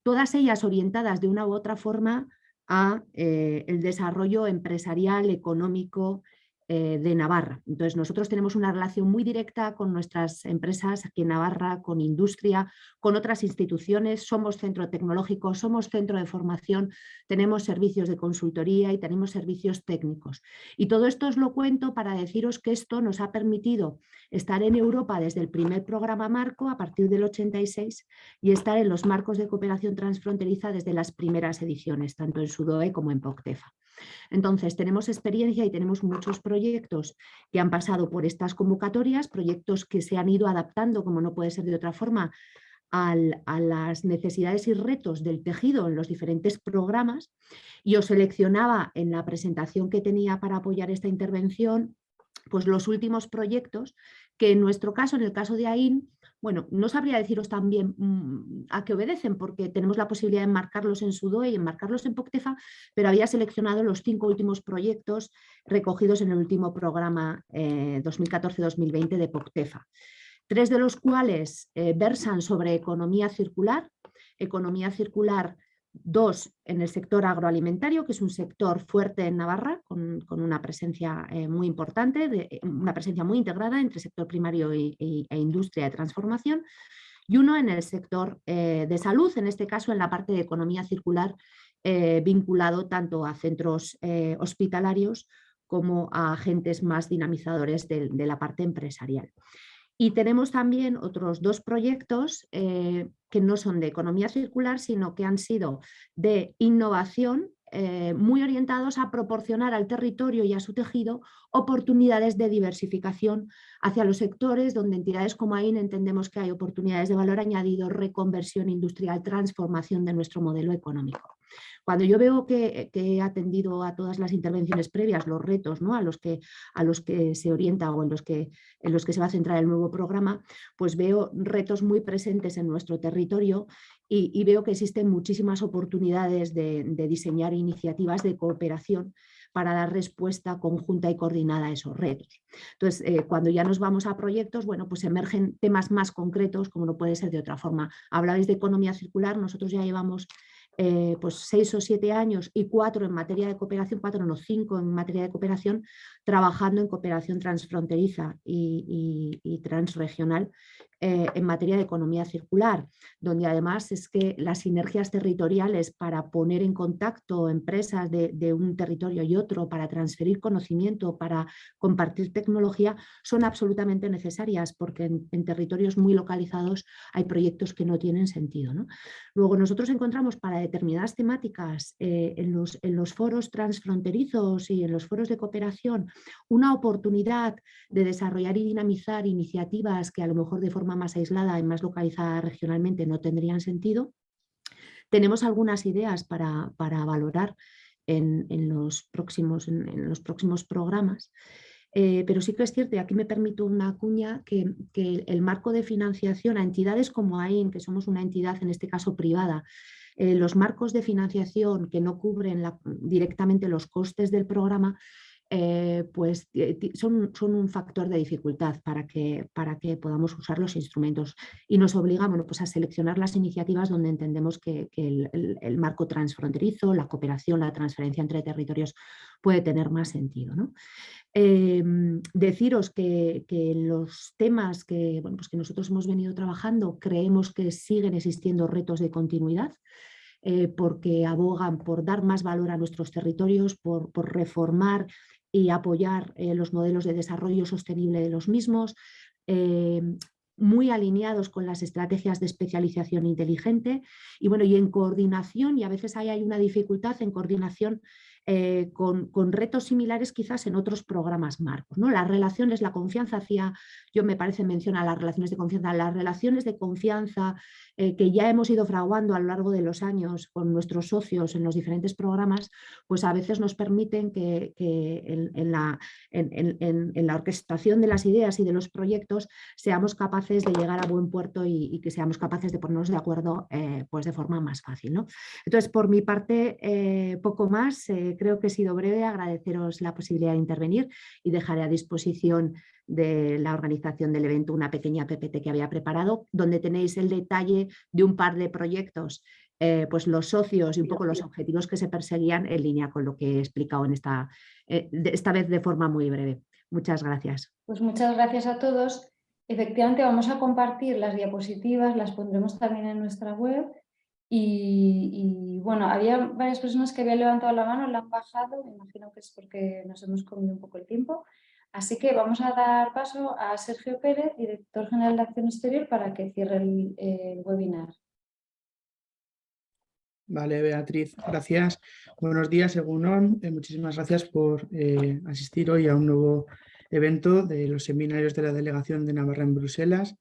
todas ellas orientadas de una u otra forma a el desarrollo empresarial, económico eh, de Navarra. Entonces nosotros tenemos una relación muy directa con nuestras empresas aquí en Navarra, con industria, con otras instituciones, somos centro tecnológico, somos centro de formación, tenemos servicios de consultoría y tenemos servicios técnicos. Y todo esto os lo cuento para deciros que esto nos ha permitido estar en Europa desde el primer programa marco a partir del 86 y estar en los marcos de cooperación transfronteriza desde las primeras ediciones, tanto en Sudoe como en POCTEFA. Entonces, tenemos experiencia y tenemos muchos proyectos que han pasado por estas convocatorias, proyectos que se han ido adaptando, como no puede ser de otra forma, a las necesidades y retos del tejido en los diferentes programas. Y os seleccionaba en la presentación que tenía para apoyar esta intervención pues los últimos proyectos que en nuestro caso, en el caso de AIN, bueno, no sabría deciros también mm, a qué obedecen, porque tenemos la posibilidad de enmarcarlos en Sudoe y enmarcarlos en POCTEFA, pero había seleccionado los cinco últimos proyectos recogidos en el último programa 2014-2020 eh, de POCTEFA. Tres de los cuales eh, versan sobre economía circular, economía circular Dos, en el sector agroalimentario, que es un sector fuerte en Navarra, con, una presencia eh, muy importante, de, una presencia muy integrada entre sector primario e industria de transformación. Y uno en el sector eh, de salud, en este caso en la parte de economía circular, eh, vinculado tanto a centros hospitalarios como a agentes más dinamizadores de la parte empresarial. Y tenemos también otros dos proyectos eh, que no son de economía circular, sino que han sido de innovación eh, muy orientados a proporcionar al territorio y a su tejido oportunidades de diversificación hacia los sectores donde entidades como AIN entendemos que hay oportunidades de valor añadido, reconversión industrial, transformación de nuestro modelo económico. Cuando yo veo que, he atendido a todas las intervenciones previas, los retos ¿no? a, los que, a los que se orienta o en los que, en los que se va a centrar el nuevo programa, pues veo retos muy presentes en nuestro territorio y, veo que existen muchísimas oportunidades de, diseñar iniciativas de cooperación para dar respuesta conjunta y coordinada a esos retos. Entonces, eh, cuando ya nos vamos a proyectos, bueno, pues emergen temas más concretos, como no puede ser de otra forma. Hablabais de economía circular, nosotros ya llevamos eh, pues seis o siete años y cuatro en materia de cooperación, cuatro no, cinco en materia de cooperación, trabajando en cooperación transfronteriza y transregional eh, en materia de economía circular, donde además es que las sinergias territoriales para poner en contacto empresas de, un territorio y otro, para transferir conocimiento, para compartir tecnología, son absolutamente necesarias porque en, territorios muy localizados hay proyectos que no tienen sentido. Luego nosotros encontramos para determinadas temáticas eh, en, los, en los foros transfronterizos y en los foros de cooperación una oportunidad de desarrollar y dinamizar iniciativas que a lo mejor de forma más aislada y más localizada regionalmente no tendrían sentido. Tenemos algunas ideas para, valorar en, los próximos, en, los próximos programas, eh, pero sí que es cierto, y aquí me permito una cuña, que, el marco de financiación a entidades como AIN, que somos una entidad en este caso privada, eh, los marcos de financiación que no cubren directamente los costes del programa, eh, pues son, son, un factor de dificultad para que, para que podamos usar los instrumentos y nos obliga pues a seleccionar las iniciativas donde entendemos que, el, marco transfronterizo, la cooperación, la transferencia entre territorios puede tener más sentido. Em, deciros que, los temas que, bueno, pues que nosotros hemos venido trabajando creemos que siguen existiendo retos de continuidad, eh, porque abogan por dar más valor a nuestros territorios, por, por reformar y apoyar eh, los modelos de desarrollo sostenible de los mismos, eh, muy alineados con las estrategias de especialización inteligente y, bueno, y en coordinación, y a veces hay, hay una dificultad en coordinación eh, con, retos similares quizás en otros programas marcos. ¿no? Las relaciones, la confianza hacia, yo me parece menciona las relaciones de confianza, las relaciones de confianza eh, que ya hemos ido fraguando a lo largo de los años con nuestros socios en los diferentes programas, pues a veces nos permiten que, en, la, orquestación de las ideas y de los proyectos seamos capaces de llegar a buen puerto y, que seamos capaces de ponernos de acuerdo eh, pues de forma más fácil. ¿no? Entonces, por mi parte, poco más creo que he sido breve, agradeceros la posibilidad de intervenir y dejaré a disposición de la organización del evento una pequeña PPT que había preparado, donde tenéis el detalle de un par de proyectos, eh, pues los socios y un poco los objetivos que se perseguían en línea con lo que he explicado en esta, eh, esta vez de forma muy breve. Muchas gracias. Pues muchas gracias a todos. Efectivamente vamos a compartir las diapositivas, las pondremos también en nuestra web y, bueno, había varias personas que habían levantado la mano, la han bajado, me imagino que es porque nos hemos comido un poco el tiempo. Así que vamos a dar paso a Sergio Pérez, director general de Acción Exterior, para que cierre el, webinar. Vale, Beatriz, gracias. Buenos días, según eh, muchísimas gracias por eh, asistir hoy a un nuevo evento de los seminarios de la Delegación de Navarra en Bruselas.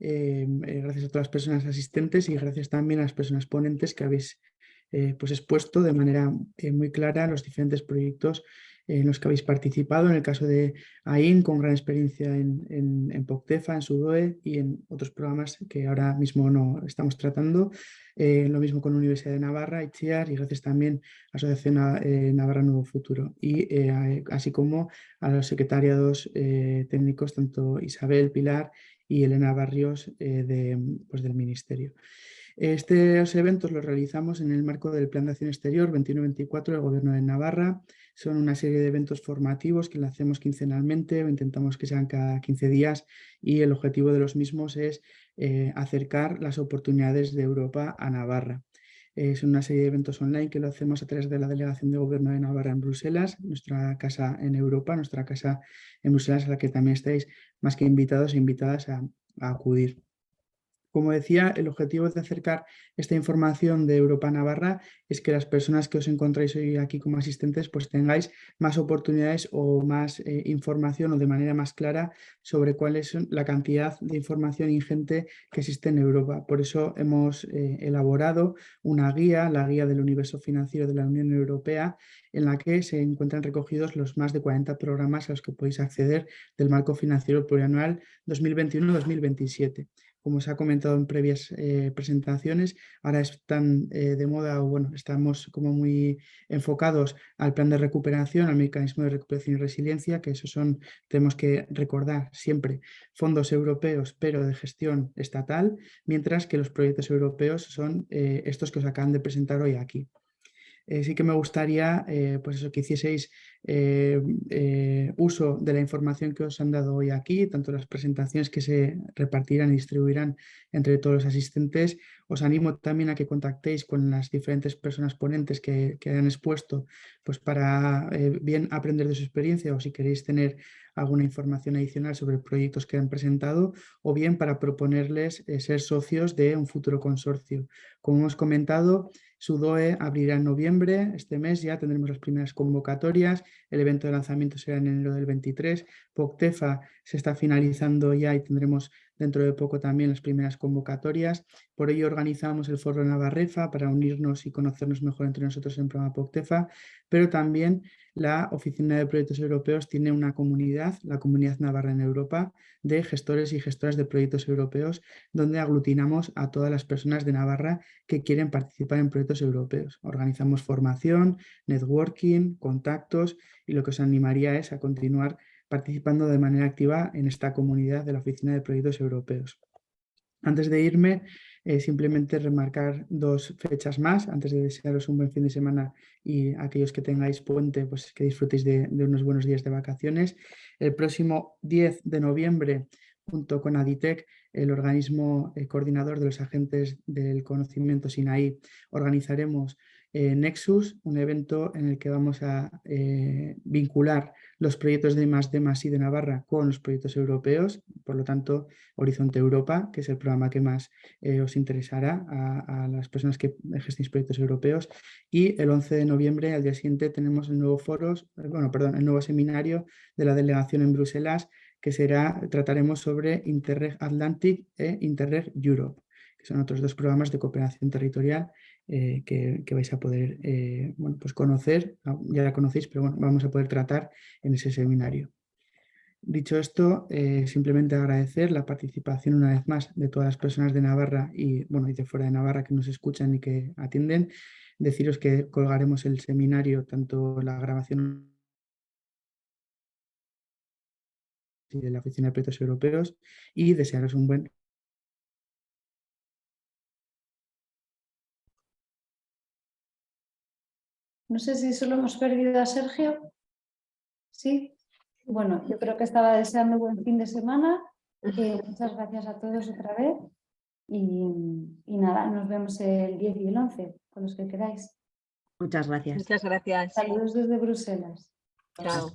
Eh, gracias a todas las personas asistentes y gracias también a las personas ponentes que habéis pues expuesto de manera muy clara los diferentes proyectos en los que habéis participado, en el caso de AIN, con gran experiencia en, en, POCTEFA, en SUDOE y en otros programas que ahora mismo no estamos tratando. Eh, lo mismo con Universidad de Navarra, ICHIAR y gracias también a Asociación eh, Navarra Nuevo Futuro. Y eh, así como a los secretariados técnicos, tanto Isabel Pilar y Elena Barrios de, pues, del Ministerio. Estos eventos los realizamos en el marco del Plan de Acción Exterior 21-24 del Gobierno de Navarra. Son una serie de eventos formativos que hacemos quincenalmente, o intentamos que sean cada 15 días y el objetivo de los mismos es eh, acercar las oportunidades de Europa a Navarra. Es una serie de eventos online que lo hacemos a través de la Delegación de Gobierno de Navarra en Bruselas, nuestra casa en Europa, nuestra casa en Bruselas a la que también estáis más que invitados e invitadas a acudir. Como decía, el objetivo de acercar esta información de Europa Navarra es que las personas que os encontráis hoy aquí como asistentes pues tengáis más oportunidades o más eh, información o de manera más clara sobre cuál es la cantidad de información ingente que existe en Europa. Por eso hemos eh, elaborado una guía, la guía del universo financiero de la Unión Europea, en la que se encuentran recogidos los más de 40 programas a los que podéis acceder del marco financiero plurianual 2021-2027 como se ha comentado en previas eh, presentaciones, ahora están eh, de moda, o bueno, estamos como muy enfocados al plan de recuperación, al mecanismo de recuperación y resiliencia, que esos son, tenemos que recordar siempre, fondos europeos, pero de gestión estatal, mientras que los proyectos europeos son eh, estos que os acaban de presentar hoy aquí. Sí que me gustaría pues eso, que hicieseis eh, eh, uso de la información que os han dado hoy aquí, tanto las presentaciones que se repartirán y distribuirán entre todos los asistentes. Os animo también a que contactéis con las diferentes personas ponentes que, que han expuesto pues para eh, bien aprender de su experiencia o si queréis tener alguna información adicional sobre proyectos que han presentado o bien para proponerles ser socios de un futuro consorcio. Como hemos comentado, SUDOE abrirá en noviembre, este mes ya tendremos las primeras convocatorias el evento de lanzamiento será en enero del 23. POCTEFA se está finalizando ya y tendremos dentro de poco también las primeras convocatorias. Por ello organizamos el foro Navarrefa para unirnos y conocernos mejor entre nosotros en el programa POCTEFA, pero también la Oficina de Proyectos Europeos tiene una comunidad, la Comunidad Navarra en Europa, de gestores y gestoras de proyectos europeos, donde aglutinamos a todas las personas de Navarra que quieren participar en proyectos europeos. Organizamos formación, networking, contactos y lo que os animaría es a continuar participando de manera activa en esta comunidad de la Oficina de Proyectos Europeos. Antes de irme, eh, simplemente remarcar dos fechas más, antes de desearos un buen fin de semana y aquellos que tengáis puente, pues que disfrutéis de, unos buenos días de vacaciones. El próximo 10 de noviembre, junto con Aditec, el organismo eh, coordinador de los agentes del conocimiento SINAI, organizaremos eh, Nexus, un evento en el que vamos a eh, vincular los proyectos de más de más y de Navarra con los proyectos europeos, por lo tanto Horizonte Europa, que es el programa que más eh, os interesará a, las personas que gestionéis proyectos europeos. Y el 11 de noviembre, al día siguiente, tenemos el nuevo foros, bueno, perdón, el nuevo seminario de la delegación en Bruselas que será, trataremos sobre Interreg Atlantic e Interreg Europe, que son otros dos programas de cooperación territorial eh, que, vais a poder eh, bueno, pues conocer, ah, ya la conocéis, pero bueno, vamos a poder tratar en ese seminario. Dicho esto, eh, simplemente agradecer la participación una vez más de todas las personas de Navarra y, bueno, de fuera de Navarra que nos escuchan y que atienden. Deciros que colgaremos el seminario, tanto la grabación de la Oficina de Proyectos Europeos y desearos un buen No sé si solo hemos perdido a Sergio. Sí. Bueno, yo creo que estaba deseando buen fin de semana. muchas gracias a todos otra vez. Y, y, nada, nos vemos el 10 y el 11, con los que queráis. Muchas gracias. Muchas gracias. Saludos desde Bruselas. Chao.